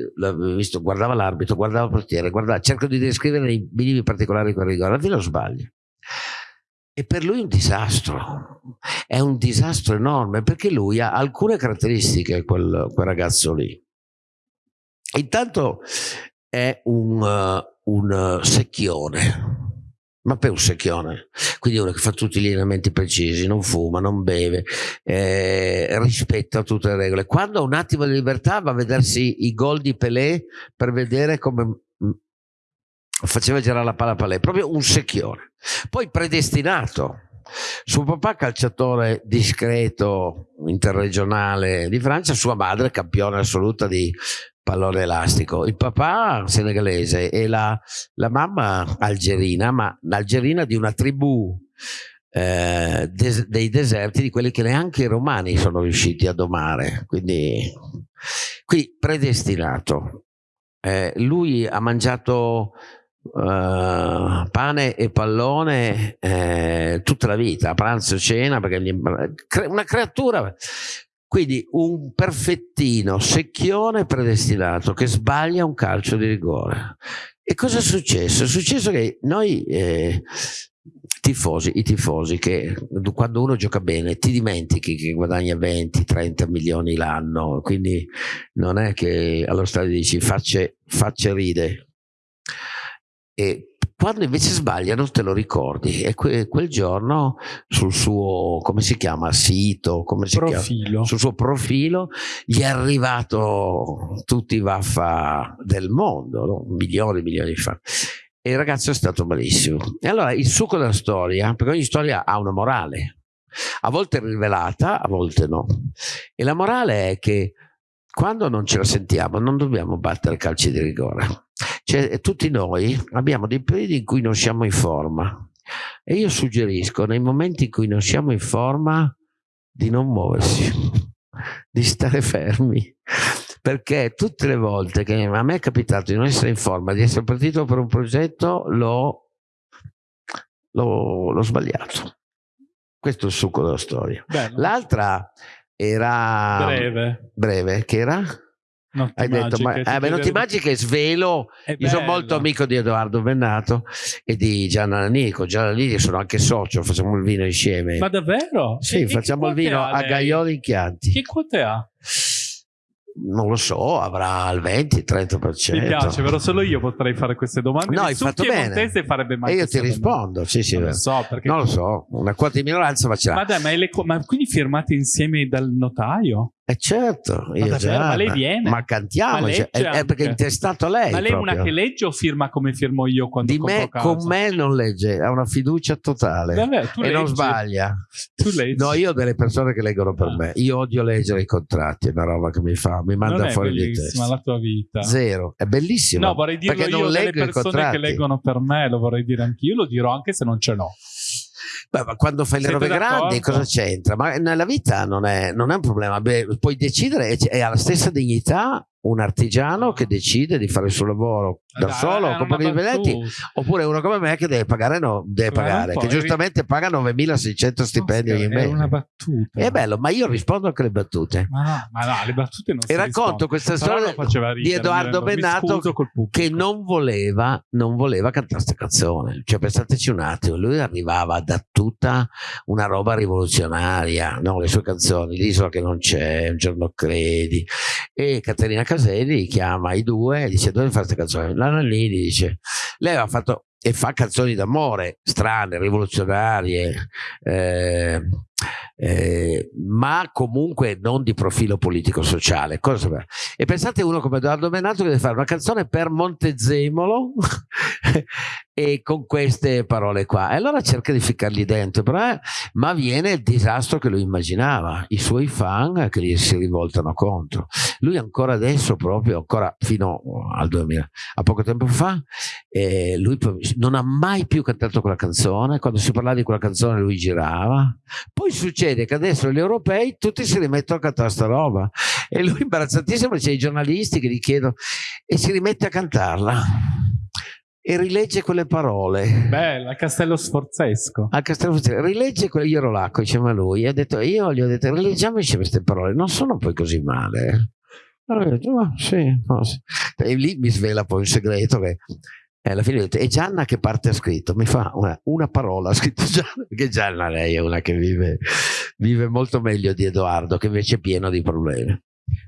visto, guardava l'arbitro, guardava il portiere guardava, cerco di descrivere i minimi particolari quel rigore, alla fine lo sbaglio. E per lui è un disastro è un disastro enorme perché lui ha alcune caratteristiche quel, quel ragazzo lì. Intanto è un, un secchione ma per un secchione, quindi uno che fa tutti gli allenamenti precisi, non fuma, non beve, eh, rispetta tutte le regole. Quando ha un attimo di libertà va a vedersi i gol di Pelé per vedere come mm, faceva girare la palla a Pelé, proprio un secchione. Poi predestinato. Suo papà calciatore discreto interregionale di Francia, sua madre campione assoluta di pallone elastico. Il papà senegalese e la, la mamma algerina, ma algerina di una tribù eh, des, dei deserti di quelli che neanche i romani sono riusciti a domare. Quindi, qui predestinato. Eh, lui ha mangiato Uh, pane e pallone eh, tutta la vita, pranzo e cena, perché gli, una creatura quindi un perfettino secchione predestinato che sbaglia un calcio di rigore. E cosa è successo? È successo che noi eh, tifosi, i tifosi, che quando uno gioca bene ti dimentichi che guadagna 20-30 milioni l'anno, quindi non è che allo stadio dici facce, facce ride. E quando invece sbaglia non te lo ricordi e que quel giorno sul suo come si chiama sito come si profilo. Chiama? sul suo profilo gli è arrivato tutti i vaffa del mondo no? milioni e milioni di fan e il ragazzo è stato malissimo e allora il succo della storia perché ogni storia ha una morale a volte rivelata a volte no e la morale è che quando non ce la sentiamo non dobbiamo battere calci di rigore cioè, tutti noi abbiamo dei periodi in cui non siamo in forma e io suggerisco nei momenti in cui non siamo in forma di non muoversi, (laughs) di stare fermi perché tutte le volte che a me è capitato di non essere in forma, di essere partito per un progetto, l'ho, sbagliato. Questo è il succo della storia. L'altra era breve. breve, che era? Notti Hai detto, ma, eh, beh, Notti Magiche svelo. È Io sono bello. molto amico di Edoardo Bennato e di Gianna Nanico. Gianna Nanico sono anche socio, facciamo il vino insieme. Ma davvero? sì, E- facciamo che il vino a? Gaioli in Chianti. Che quote ha? Non lo so, avrà il 20-30%. Mi piace, però solo io potrei fare queste domande. No, hai fatto bene. farebbe mai E io ti rispondo, sì, sì. Non lo so, perché... Non lo so, una quota di minoranza ma ce l'ha. Ma dai, ma, le ma quindi firmate insieme dal notaio? Eh certo, io davvero? Gianna. Ma lei viene? Ma cantiamo, Ma cioè, legge è, è perché è intestato lei. ma lei è una che legge o firma come firmo io quando Di me, casa? con me non legge, ha una fiducia totale. Davvero, e non leggi? sbaglia. Tu leggi? No, io ho delle persone che leggono per Ah. me. Io odio leggere i contratti, è una roba che mi fa, mi manda non è fuori di bellissima testa. la tua vita. Zero, è bellissimo. No, vorrei dirlo perché io non leggo persone che leggono per me, lo vorrei dire anch'io, lo dirò anche se non ce l'ho. Beh, ma quando fai le Siete robe grandi cosa c'entra? Ma nella vita non è, non è un problema. Beh, puoi decidere e e ha la stessa dignità un artigiano che decide di fare il suo lavoro da Dai, solo, con pochi dipendenti, oppure uno come me che deve pagare, no, deve pagare che giustamente paga 9.600 stipendi ogni Era una mese. battuta. È bello, ma io rispondo anche alle battute. Ma no, ma no, le battute non E racconto rispondono. questa storia ridere, di Edoardo dicendo, "Mi Bennato scuso col pubblico". che non voleva, non voleva cantare questa canzone. Cioè, pensateci un attimo, lui arrivava da tutta una roba rivoluzionaria, no? le sue canzoni, L'isola che non c'è, Un giorno credi. E Caterina Caselli chiama i due e dice: Dove fai questa canzone? La Nannini dice: Lei aveva fatto e fa canzoni d'amore strane, rivoluzionarie. eh, eh, ma comunque non di profilo politico-sociale. E pensate uno come Edoardo Bennato che deve fare una canzone per Montezemolo e con queste parole qua. E allora cerca di ficcargli dentro, però, eh, ma viene il disastro che lui immaginava, i suoi fan che gli si rivoltano contro. Lui ancora adesso, proprio, ancora fino al 2000, a poco tempo fa, eh, lui non ha mai più cantato quella canzone, quando si parlava di quella canzone lui girava. Poi succede che adesso gli europei tutti si rimettono a cantare sta roba e lui imbarazzatissimo, c'è i giornalisti che gli chiedono e si rimette a cantarla e rilegge quelle parole. Bella, Castello Sforzesco. A Castello Sforzesco, rilegge quelle, io ero là, diceva lui, e ha detto, io gli ho detto, rileggiamoci queste parole, non sono poi così male. Allora ho detto, ma sì, sì. E lì mi svela poi un segreto che e alla fine ho detto, e Gianna che parte ha scritto? Mi fa una, una parola, ha scritto Gianna, perché Gianna lei è una che vive, vive molto meglio di Edoardo, che invece è pieno di problemi.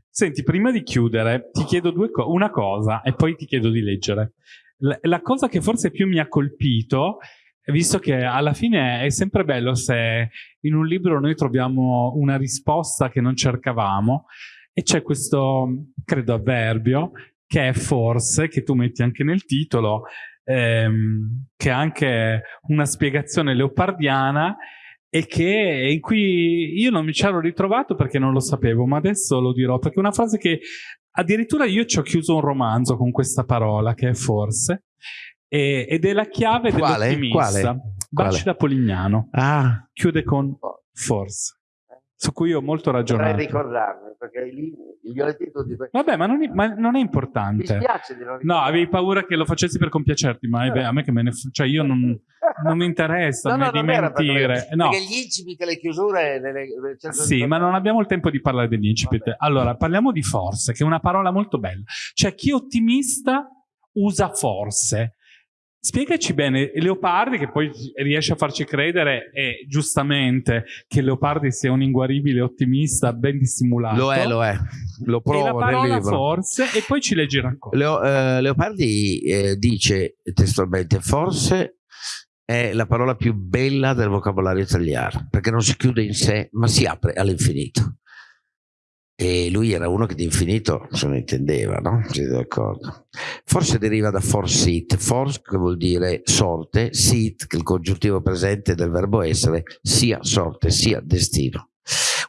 Senti, prima di chiudere, ti chiedo co una cosa e poi ti chiedo di leggere la cosa che forse più mi ha colpito, visto che alla fine è sempre bello se in un libro noi troviamo una risposta che non cercavamo, e c'è questo, credo, avverbio, che è forse, che tu metti anche nel titolo, ehm, che ha anche una spiegazione leopardiana, e che in cui io non mi ci ero ritrovato perché non lo sapevo, ma adesso lo dirò, perché è una frase che Addirittura io ci ho chiuso un romanzo con questa parola, che è forse, e, ed è la chiave dell'ottimista. Baci da Polignano. Ah. Chiude con forse su cui ho molto ragionato. Dovrei ricordarmi, perché lì gli ho detto di... Vabbè, ma non, è, ma non è importante. Mi spiace di non No, avevi paura che lo facessi per compiacerti, ma eh. a me che me ne... Cioè io non, non mi interessa (laughs) no, no, di mentire. Perché, no. perché gli incipit e le chiusure... Nelle, sì, ma non abbiamo il tempo di parlare degli incipit. Vabbè. Allora, parliamo di forse, che è una parola molto bella. Cioè, chi è ottimista usa forse. Spiegaci bene, Leopardi, che poi riesce a farci credere, e giustamente, che Leopardi sia un inguaribile ottimista ben dissimulato. Lo è, lo è. Lo provo e la parola nel libro. forse, e poi ci leggi il racconto. Leo, eh, Leopardi eh, dice testualmente, forse è la parola più bella del vocabolario italiano, perché non si chiude in sé, ma si apre all'infinito e lui era uno che di infinito se ne intendeva, no? Siete d'accordo? Forse deriva da forsit, force che vuol dire sorte, sit che è il congiuntivo presente del verbo essere, sia sorte sia destino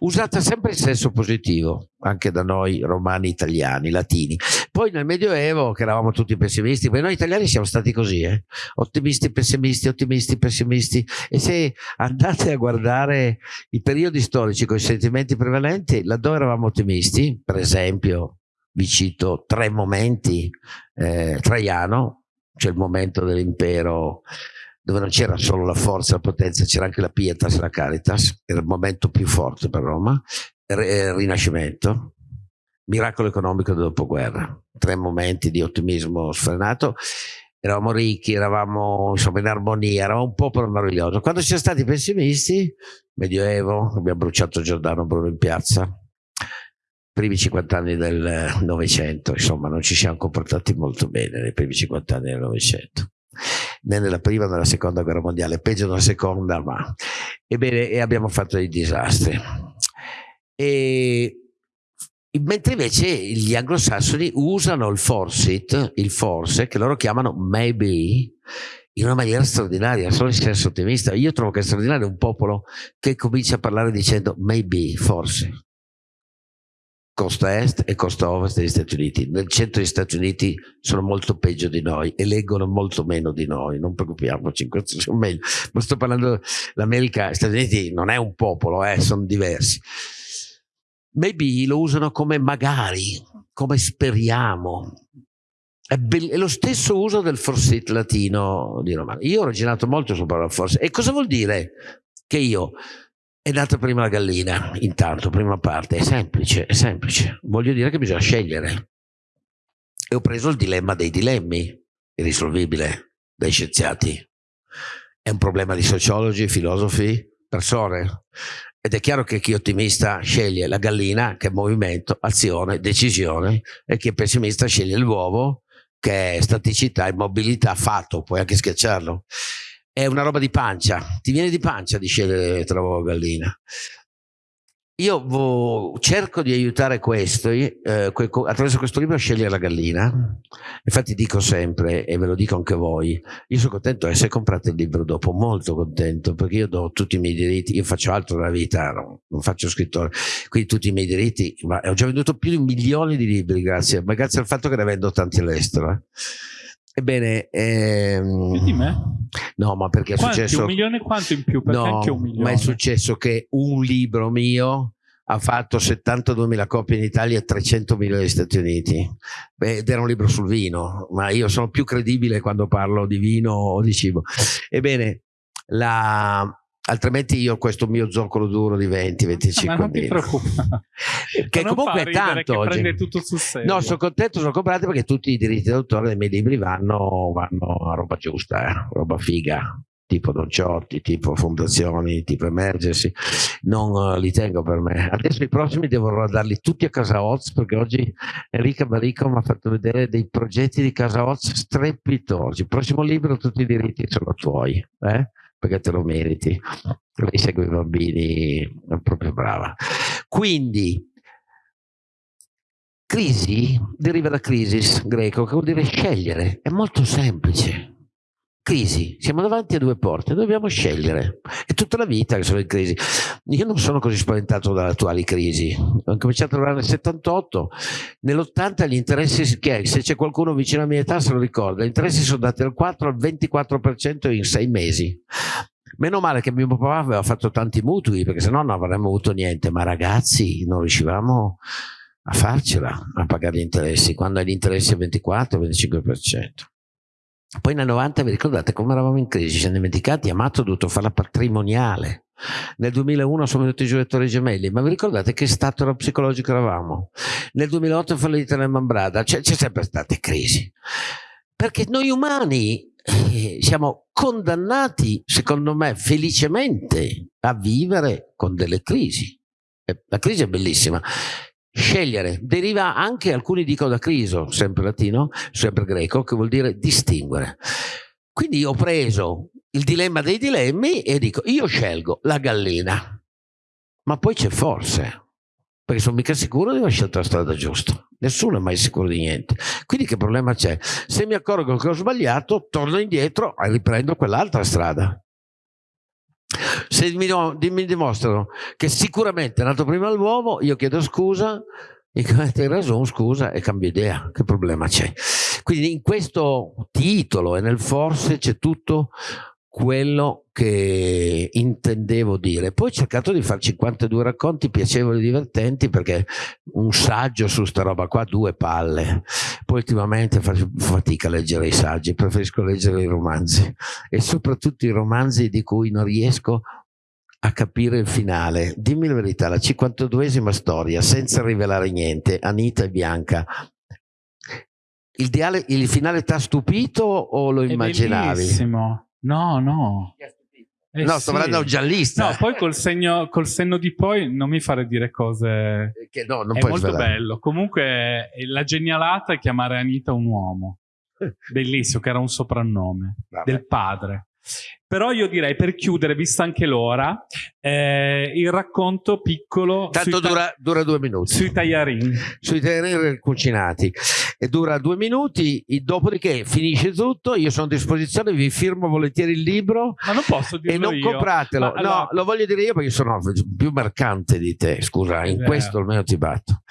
usata sempre in senso positivo, anche da noi romani italiani, latini. Poi nel Medioevo, che eravamo tutti pessimisti, perché noi italiani siamo stati così, eh? ottimisti, pessimisti, ottimisti, pessimisti, e se andate a guardare i periodi storici con i sentimenti prevalenti, laddove eravamo ottimisti, per esempio, vi cito tre momenti, eh, Traiano, c'è il momento dell'impero dove non c'era solo la forza, la potenza, c'era anche la pietas, la caritas, era il momento più forte per Roma, eh, Rinascimento, miracolo economico del dopoguerra, tre momenti di ottimismo sfrenato, eravamo ricchi, eravamo insomma, in armonia, eravamo un popolo meraviglioso. Quando ci siamo stati pessimisti, Medioevo, abbiamo bruciato Giordano Bruno in piazza, primi 50 anni del Novecento, insomma non ci siamo comportati molto bene nei primi 50 anni del Novecento né nella prima né nella seconda guerra mondiale, peggio nella seconda, ma ebbene, e abbiamo fatto dei disastri. E, mentre invece gli anglosassoni usano il force, il forse, che loro chiamano maybe, in una maniera straordinaria, solo in senso ottimista. Io trovo che è straordinario un popolo che comincia a parlare dicendo maybe, forse costa est e costa ovest degli Stati Uniti. Nel centro degli Stati Uniti sono molto peggio di noi e leggono molto meno di noi, non preoccupiamoci, questo sono meglio. Ma sto parlando dell'America, gli Stati Uniti non è un popolo, eh, sono diversi. Maybe lo usano come magari, come speriamo. È, è lo stesso uso del forsit latino di romano. Io ho ragionato molto sulla parola forse. E cosa vuol dire che io è nata prima la gallina, intanto, prima parte, è semplice, è semplice. Voglio dire che bisogna scegliere. E ho preso il dilemma dei dilemmi, irrisolvibile dai scienziati. È un problema di sociologi, filosofi, persone. Ed è chiaro che chi è ottimista sceglie la gallina, che è movimento, azione, decisione, e chi è pessimista sceglie l'uovo, che è staticità, immobilità, fatto, puoi anche schiacciarlo è una roba di pancia, ti viene di pancia di scegliere tra uovo e gallina. io cerco di aiutare questo eh, attraverso questo libro a scegliere la gallina. Infatti dico sempre, e ve lo dico anche voi, io sono contento e se comprate il libro dopo, molto contento, perché io do tutti i miei diritti, io faccio altro nella vita, no, non faccio scrittore, quindi tutti i miei diritti, ma ho già venduto più di un milione di libri, grazie, ma grazie al fatto che ne vendo tanti all'estero. Eh. Ebbene, ehm, più di me? No, ma perché è Quanti, successo. Un milione quanto in più? Perché no, anche un milione. ma è successo che un libro mio ha fatto 72.000 copie in Italia e 300.000 negli Stati Uniti. Beh, ed era un libro sul vino, ma io sono più credibile quando parlo di vino o di cibo. Ebbene, la, altrimenti io questo mio zoccolo duro di 20 25 ma non ti preoccupare (laughs) che non comunque è tanto oggi. no sono contento sono comprati perché tutti i diritti d'autore dei miei libri vanno, vanno a roba giusta eh? roba figa tipo Don Ciotti, tipo Fondazioni, tipo Emergency, non uh, li tengo per me. Adesso i prossimi devo darli tutti a Casa Oz perché oggi Enrica Barico mi ha fatto vedere dei progetti di Casa Oz strepitosi. Il prossimo libro tutti i diritti sono tuoi, eh? Perché te lo meriti. Lei segue i bambini, è proprio brava. Quindi, crisi deriva da crisis greco, che vuol dire scegliere, è molto semplice crisi, siamo davanti a due porte, dobbiamo scegliere. È tutta la vita che sono in crisi. Io non sono così spaventato dalle attuali crisi. Ho cominciato a lavorare nel 78, nell'80 gli interessi, che se c'è qualcuno vicino alla mia età se lo ricorda, gli interessi sono andati dal 4 al 24% in sei mesi. Meno male che mio papà aveva fatto tanti mutui, perché sennò non avremmo avuto niente, ma ragazzi non riuscivamo a farcela a pagare gli interessi, quando gli interessi al 24-25%. Poi nel 90 vi ricordate come eravamo in crisi, ci siamo dimenticati, Amato ha dovuto fare la patrimoniale. Nel 2001 sono venuti i Torri Gemelli, ma vi ricordate che stato psicologico eravamo? Nel 2008 è fallita la Mambrada, c'è, sempre state crisi. Perché noi umani eh, siamo condannati, secondo me, felicemente a vivere con delle crisi. La crisi è bellissima Scegliere deriva anche, alcuni dicono da criso, sempre latino, sempre greco, che vuol dire distinguere. Quindi io ho preso il dilemma dei dilemmi e dico, io scelgo la gallina, ma poi c'è forse, perché sono mica sicuro di aver scelto la strada giusta. Nessuno è mai sicuro di niente. Quindi che problema c'è? Se mi accorgo che ho sbagliato, torno indietro e riprendo quell'altra strada. Se mi, mi, dimostrano che sicuramente è nato prima l'uomo, io chiedo scusa, (laughs) hai ragione, scusa e cambio idea, che problema c'è? Quindi in questo titolo e nel forse c'è tutto quello che intendevo dire. Poi ho cercato di fare 52 racconti piacevoli e divertenti perché un saggio su sta roba qua, due palle. Poi ultimamente faccio fatica a leggere i saggi, preferisco leggere i romanzi e soprattutto i romanzi di cui non riesco a capire il finale. Dimmi la verità, la 52esima storia, senza rivelare niente, Anita e Bianca, il, diale, il finale ti ha stupito o lo immaginavi? Bellissimo. No, no. Eh no, sto parlando un giallista. No, poi col, segno, col senno di poi non mi fare dire cose. Che no, non è puoi molto svelare. bello. Comunque, la genialata è chiamare Anita un uomo. (laughs) Bellissimo, che era un soprannome Vabbè. del padre. Però io direi per chiudere, vista anche l'ora, eh, il racconto piccolo Tanto dura, dura, due minuti. Sui tagliarini. Sui tagliarini cucinati. E dura due minuti, dopodiché finisce tutto, io sono a disposizione, vi firmo volentieri il libro. Ma non posso dirlo E non io. compratelo. Ma, no, allora, lo voglio dire io perché sono più mercante di te, scusa, in questo almeno ti batto.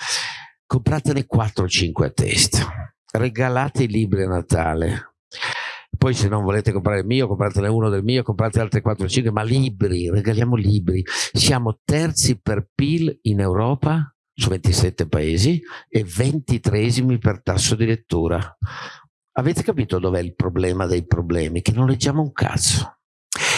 Compratene 4 o 5 a testa. Regalate i libri a Natale poi se non volete comprare il mio, compratene uno del mio, comprate altri 4 o 5, ma libri, regaliamo libri. Siamo terzi per PIL in Europa su 27 paesi e 23esimi per tasso di lettura. Avete capito dov'è il problema dei problemi? Che non leggiamo un cazzo.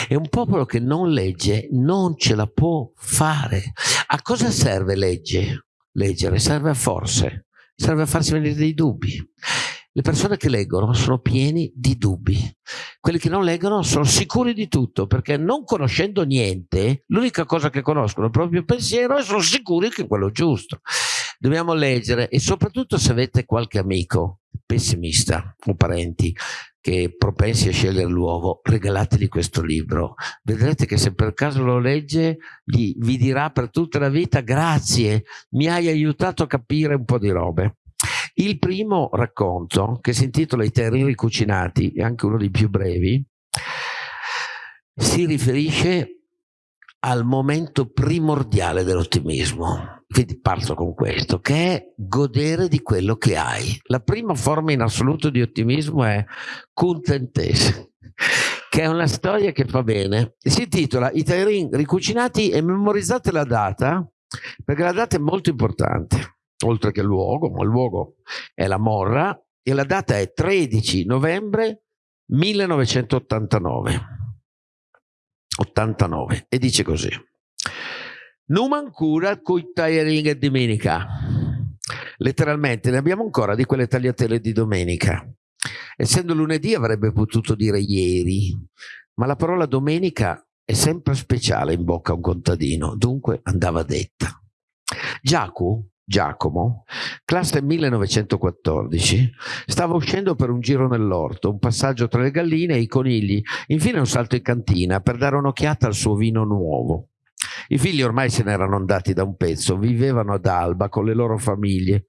E un popolo che non legge non ce la può fare. A cosa serve legge? leggere? Serve a forze, serve a farsi venire dei dubbi. Le persone che leggono sono pieni di dubbi. Quelli che non leggono sono sicuri di tutto, perché non conoscendo niente, l'unica cosa che conoscono è il proprio pensiero e sono sicuri che è quello giusto. Dobbiamo leggere e soprattutto se avete qualche amico pessimista o parenti che propensi a scegliere l'uovo, regalategli questo libro. Vedrete che se per caso lo legge, gli, vi dirà per tutta la vita grazie, mi hai aiutato a capire un po' di robe. Il primo racconto, che si intitola I terrini cucinati, è anche uno dei più brevi, si riferisce al momento primordiale dell'ottimismo. Quindi parto con questo, che è godere di quello che hai. La prima forma in assoluto di ottimismo è contentese, che è una storia che fa bene. Si intitola I Tairin ricucinati e memorizzate la data, perché la data è molto importante, oltre che luogo, ma il luogo è la Morra, e la data è 13 novembre 1989. 89 e dice così. Non ancora coi tagliaring e domenica. Letteralmente ne abbiamo ancora di quelle tagliatelle di domenica. Essendo lunedì avrebbe potuto dire ieri ma la parola domenica è sempre speciale in bocca a un contadino. Dunque andava detta. Giacu Giacomo, classe 1914, stava uscendo per un giro nell'orto, un passaggio tra le galline e i conigli, infine un salto in cantina per dare un'occhiata al suo vino nuovo. I figli ormai se n'erano andati da un pezzo, vivevano ad Alba con le loro famiglie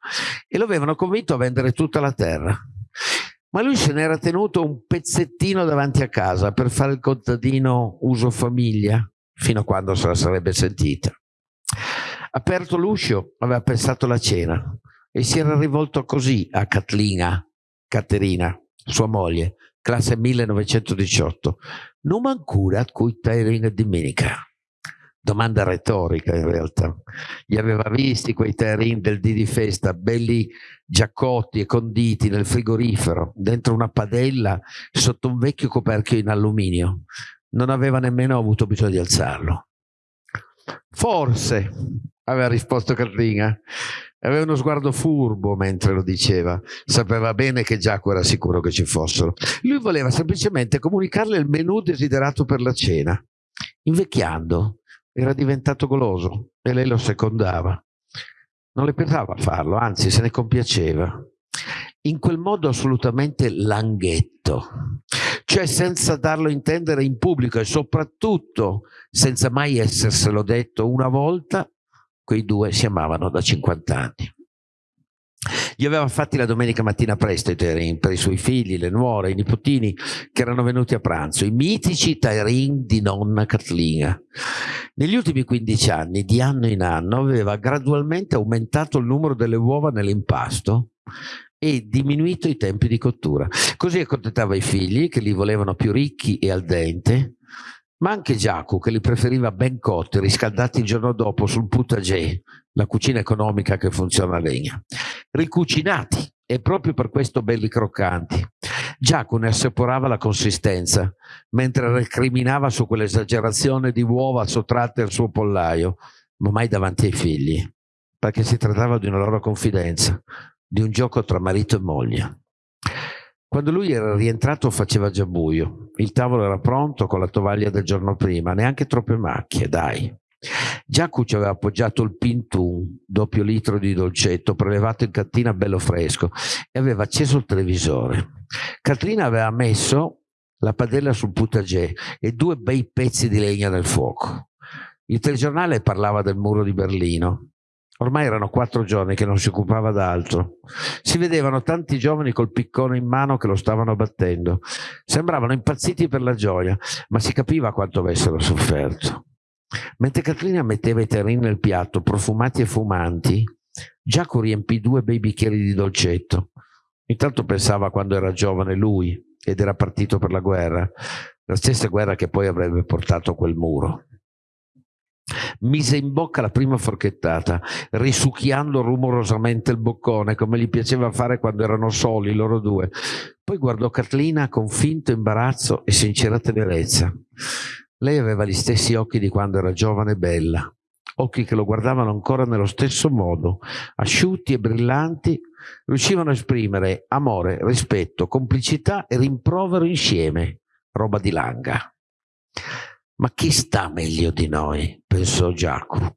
e lo avevano convinto a vendere tutta la terra. Ma lui se n'era tenuto un pezzettino davanti a casa per fare il contadino uso famiglia, fino a quando se la sarebbe sentita. Aperto l'uscio, aveva pensato la cena e si era rivolto così a Catlina, Caterina, sua moglie, classe 1918. Non ancora cui Terina domenica. Domanda retorica in realtà. Gli aveva visti quei terrin del dì di festa, belli giaccotti e conditi nel frigorifero, dentro una padella, sotto un vecchio coperchio in alluminio. Non aveva nemmeno avuto bisogno di alzarlo. Forse, aveva risposto Catrina. Aveva uno sguardo furbo mentre lo diceva. Sapeva bene che Giacomo era sicuro che ci fossero. Lui voleva semplicemente comunicarle il menù desiderato per la cena. Invecchiando, era diventato goloso e lei lo secondava. Non le pesava farlo, anzi se ne compiaceva. In quel modo assolutamente langhetto, cioè senza darlo a intendere in pubblico e soprattutto senza mai esserselo detto una volta quei due si amavano da 50 anni. Gli aveva fatti la domenica mattina presto i Tairin per i suoi figli, le nuore, i nipotini che erano venuti a pranzo, i mitici Tairin di nonna Catlina. Negli ultimi 15 anni, di anno in anno, aveva gradualmente aumentato il numero delle uova nell'impasto e diminuito i tempi di cottura. Così accontentava i figli che li volevano più ricchi e al dente ma anche Giacomo che li preferiva ben cotti, riscaldati il giorno dopo sul potager, la cucina economica che funziona a legna. Ricucinati e proprio per questo belli croccanti. Giacomo ne assaporava la consistenza, mentre recriminava su quell'esagerazione di uova sottratte al suo pollaio, ma mai davanti ai figli, perché si trattava di una loro confidenza, di un gioco tra marito e moglie. Quando lui era rientrato faceva già buio, il tavolo era pronto con la tovaglia del giorno prima, neanche troppe macchie, dai. Giacu ci aveva appoggiato il pintun, doppio litro di dolcetto, prelevato in cantina bello fresco, e aveva acceso il televisore. Catrina aveva messo la padella sul potager e due bei pezzi di legna nel fuoco. Il telegiornale parlava del muro di Berlino. Ormai erano quattro giorni che non si occupava d'altro. Si vedevano tanti giovani col piccone in mano che lo stavano battendo. Sembravano impazziti per la gioia, ma si capiva quanto avessero sofferto. Mentre Catrina metteva i terrini nel piatto, profumati e fumanti, Giacomo riempì due bei bicchieri di dolcetto. Intanto pensava quando era giovane lui ed era partito per la guerra, la stessa guerra che poi avrebbe portato quel muro mise in bocca la prima forchettata, risucchiando rumorosamente il boccone, come gli piaceva fare quando erano soli loro due. Poi guardò Catlina con finto imbarazzo e sincera tenerezza. Lei aveva gli stessi occhi di quando era giovane e bella, occhi che lo guardavano ancora nello stesso modo, asciutti e brillanti, riuscivano a esprimere amore, rispetto, complicità e rimprovero insieme, roba di langa. Ma chi sta meglio di noi? pensò Giacomo.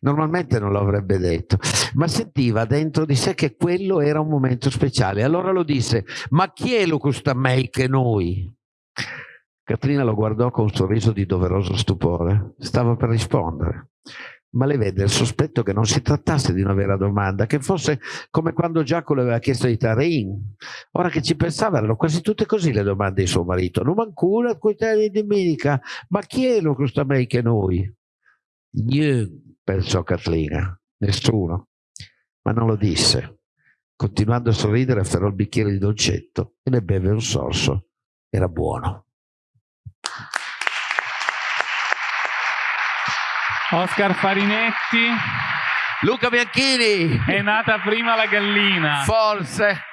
Normalmente non lo avrebbe detto, ma sentiva dentro di sé che quello era un momento speciale. Allora lo disse, ma chi è lo custa me che noi? Catrina lo guardò con un sorriso di doveroso stupore. Stava per rispondere, ma le vede il sospetto che non si trattasse di una vera domanda, che fosse come quando Giacomo le aveva chiesto di Tarin. Ora che ci pensava, erano quasi tutte così le domande di suo marito. Non manco una di domenica, ma chi è lo custa me che noi? Niente pensò Catlina. Nessuno. Ma non lo disse. Continuando a sorridere, afferrò il bicchiere di dolcetto e ne beve un sorso. Era buono. Oscar Farinetti. Luca Bianchini. È nata prima la gallina. Forse.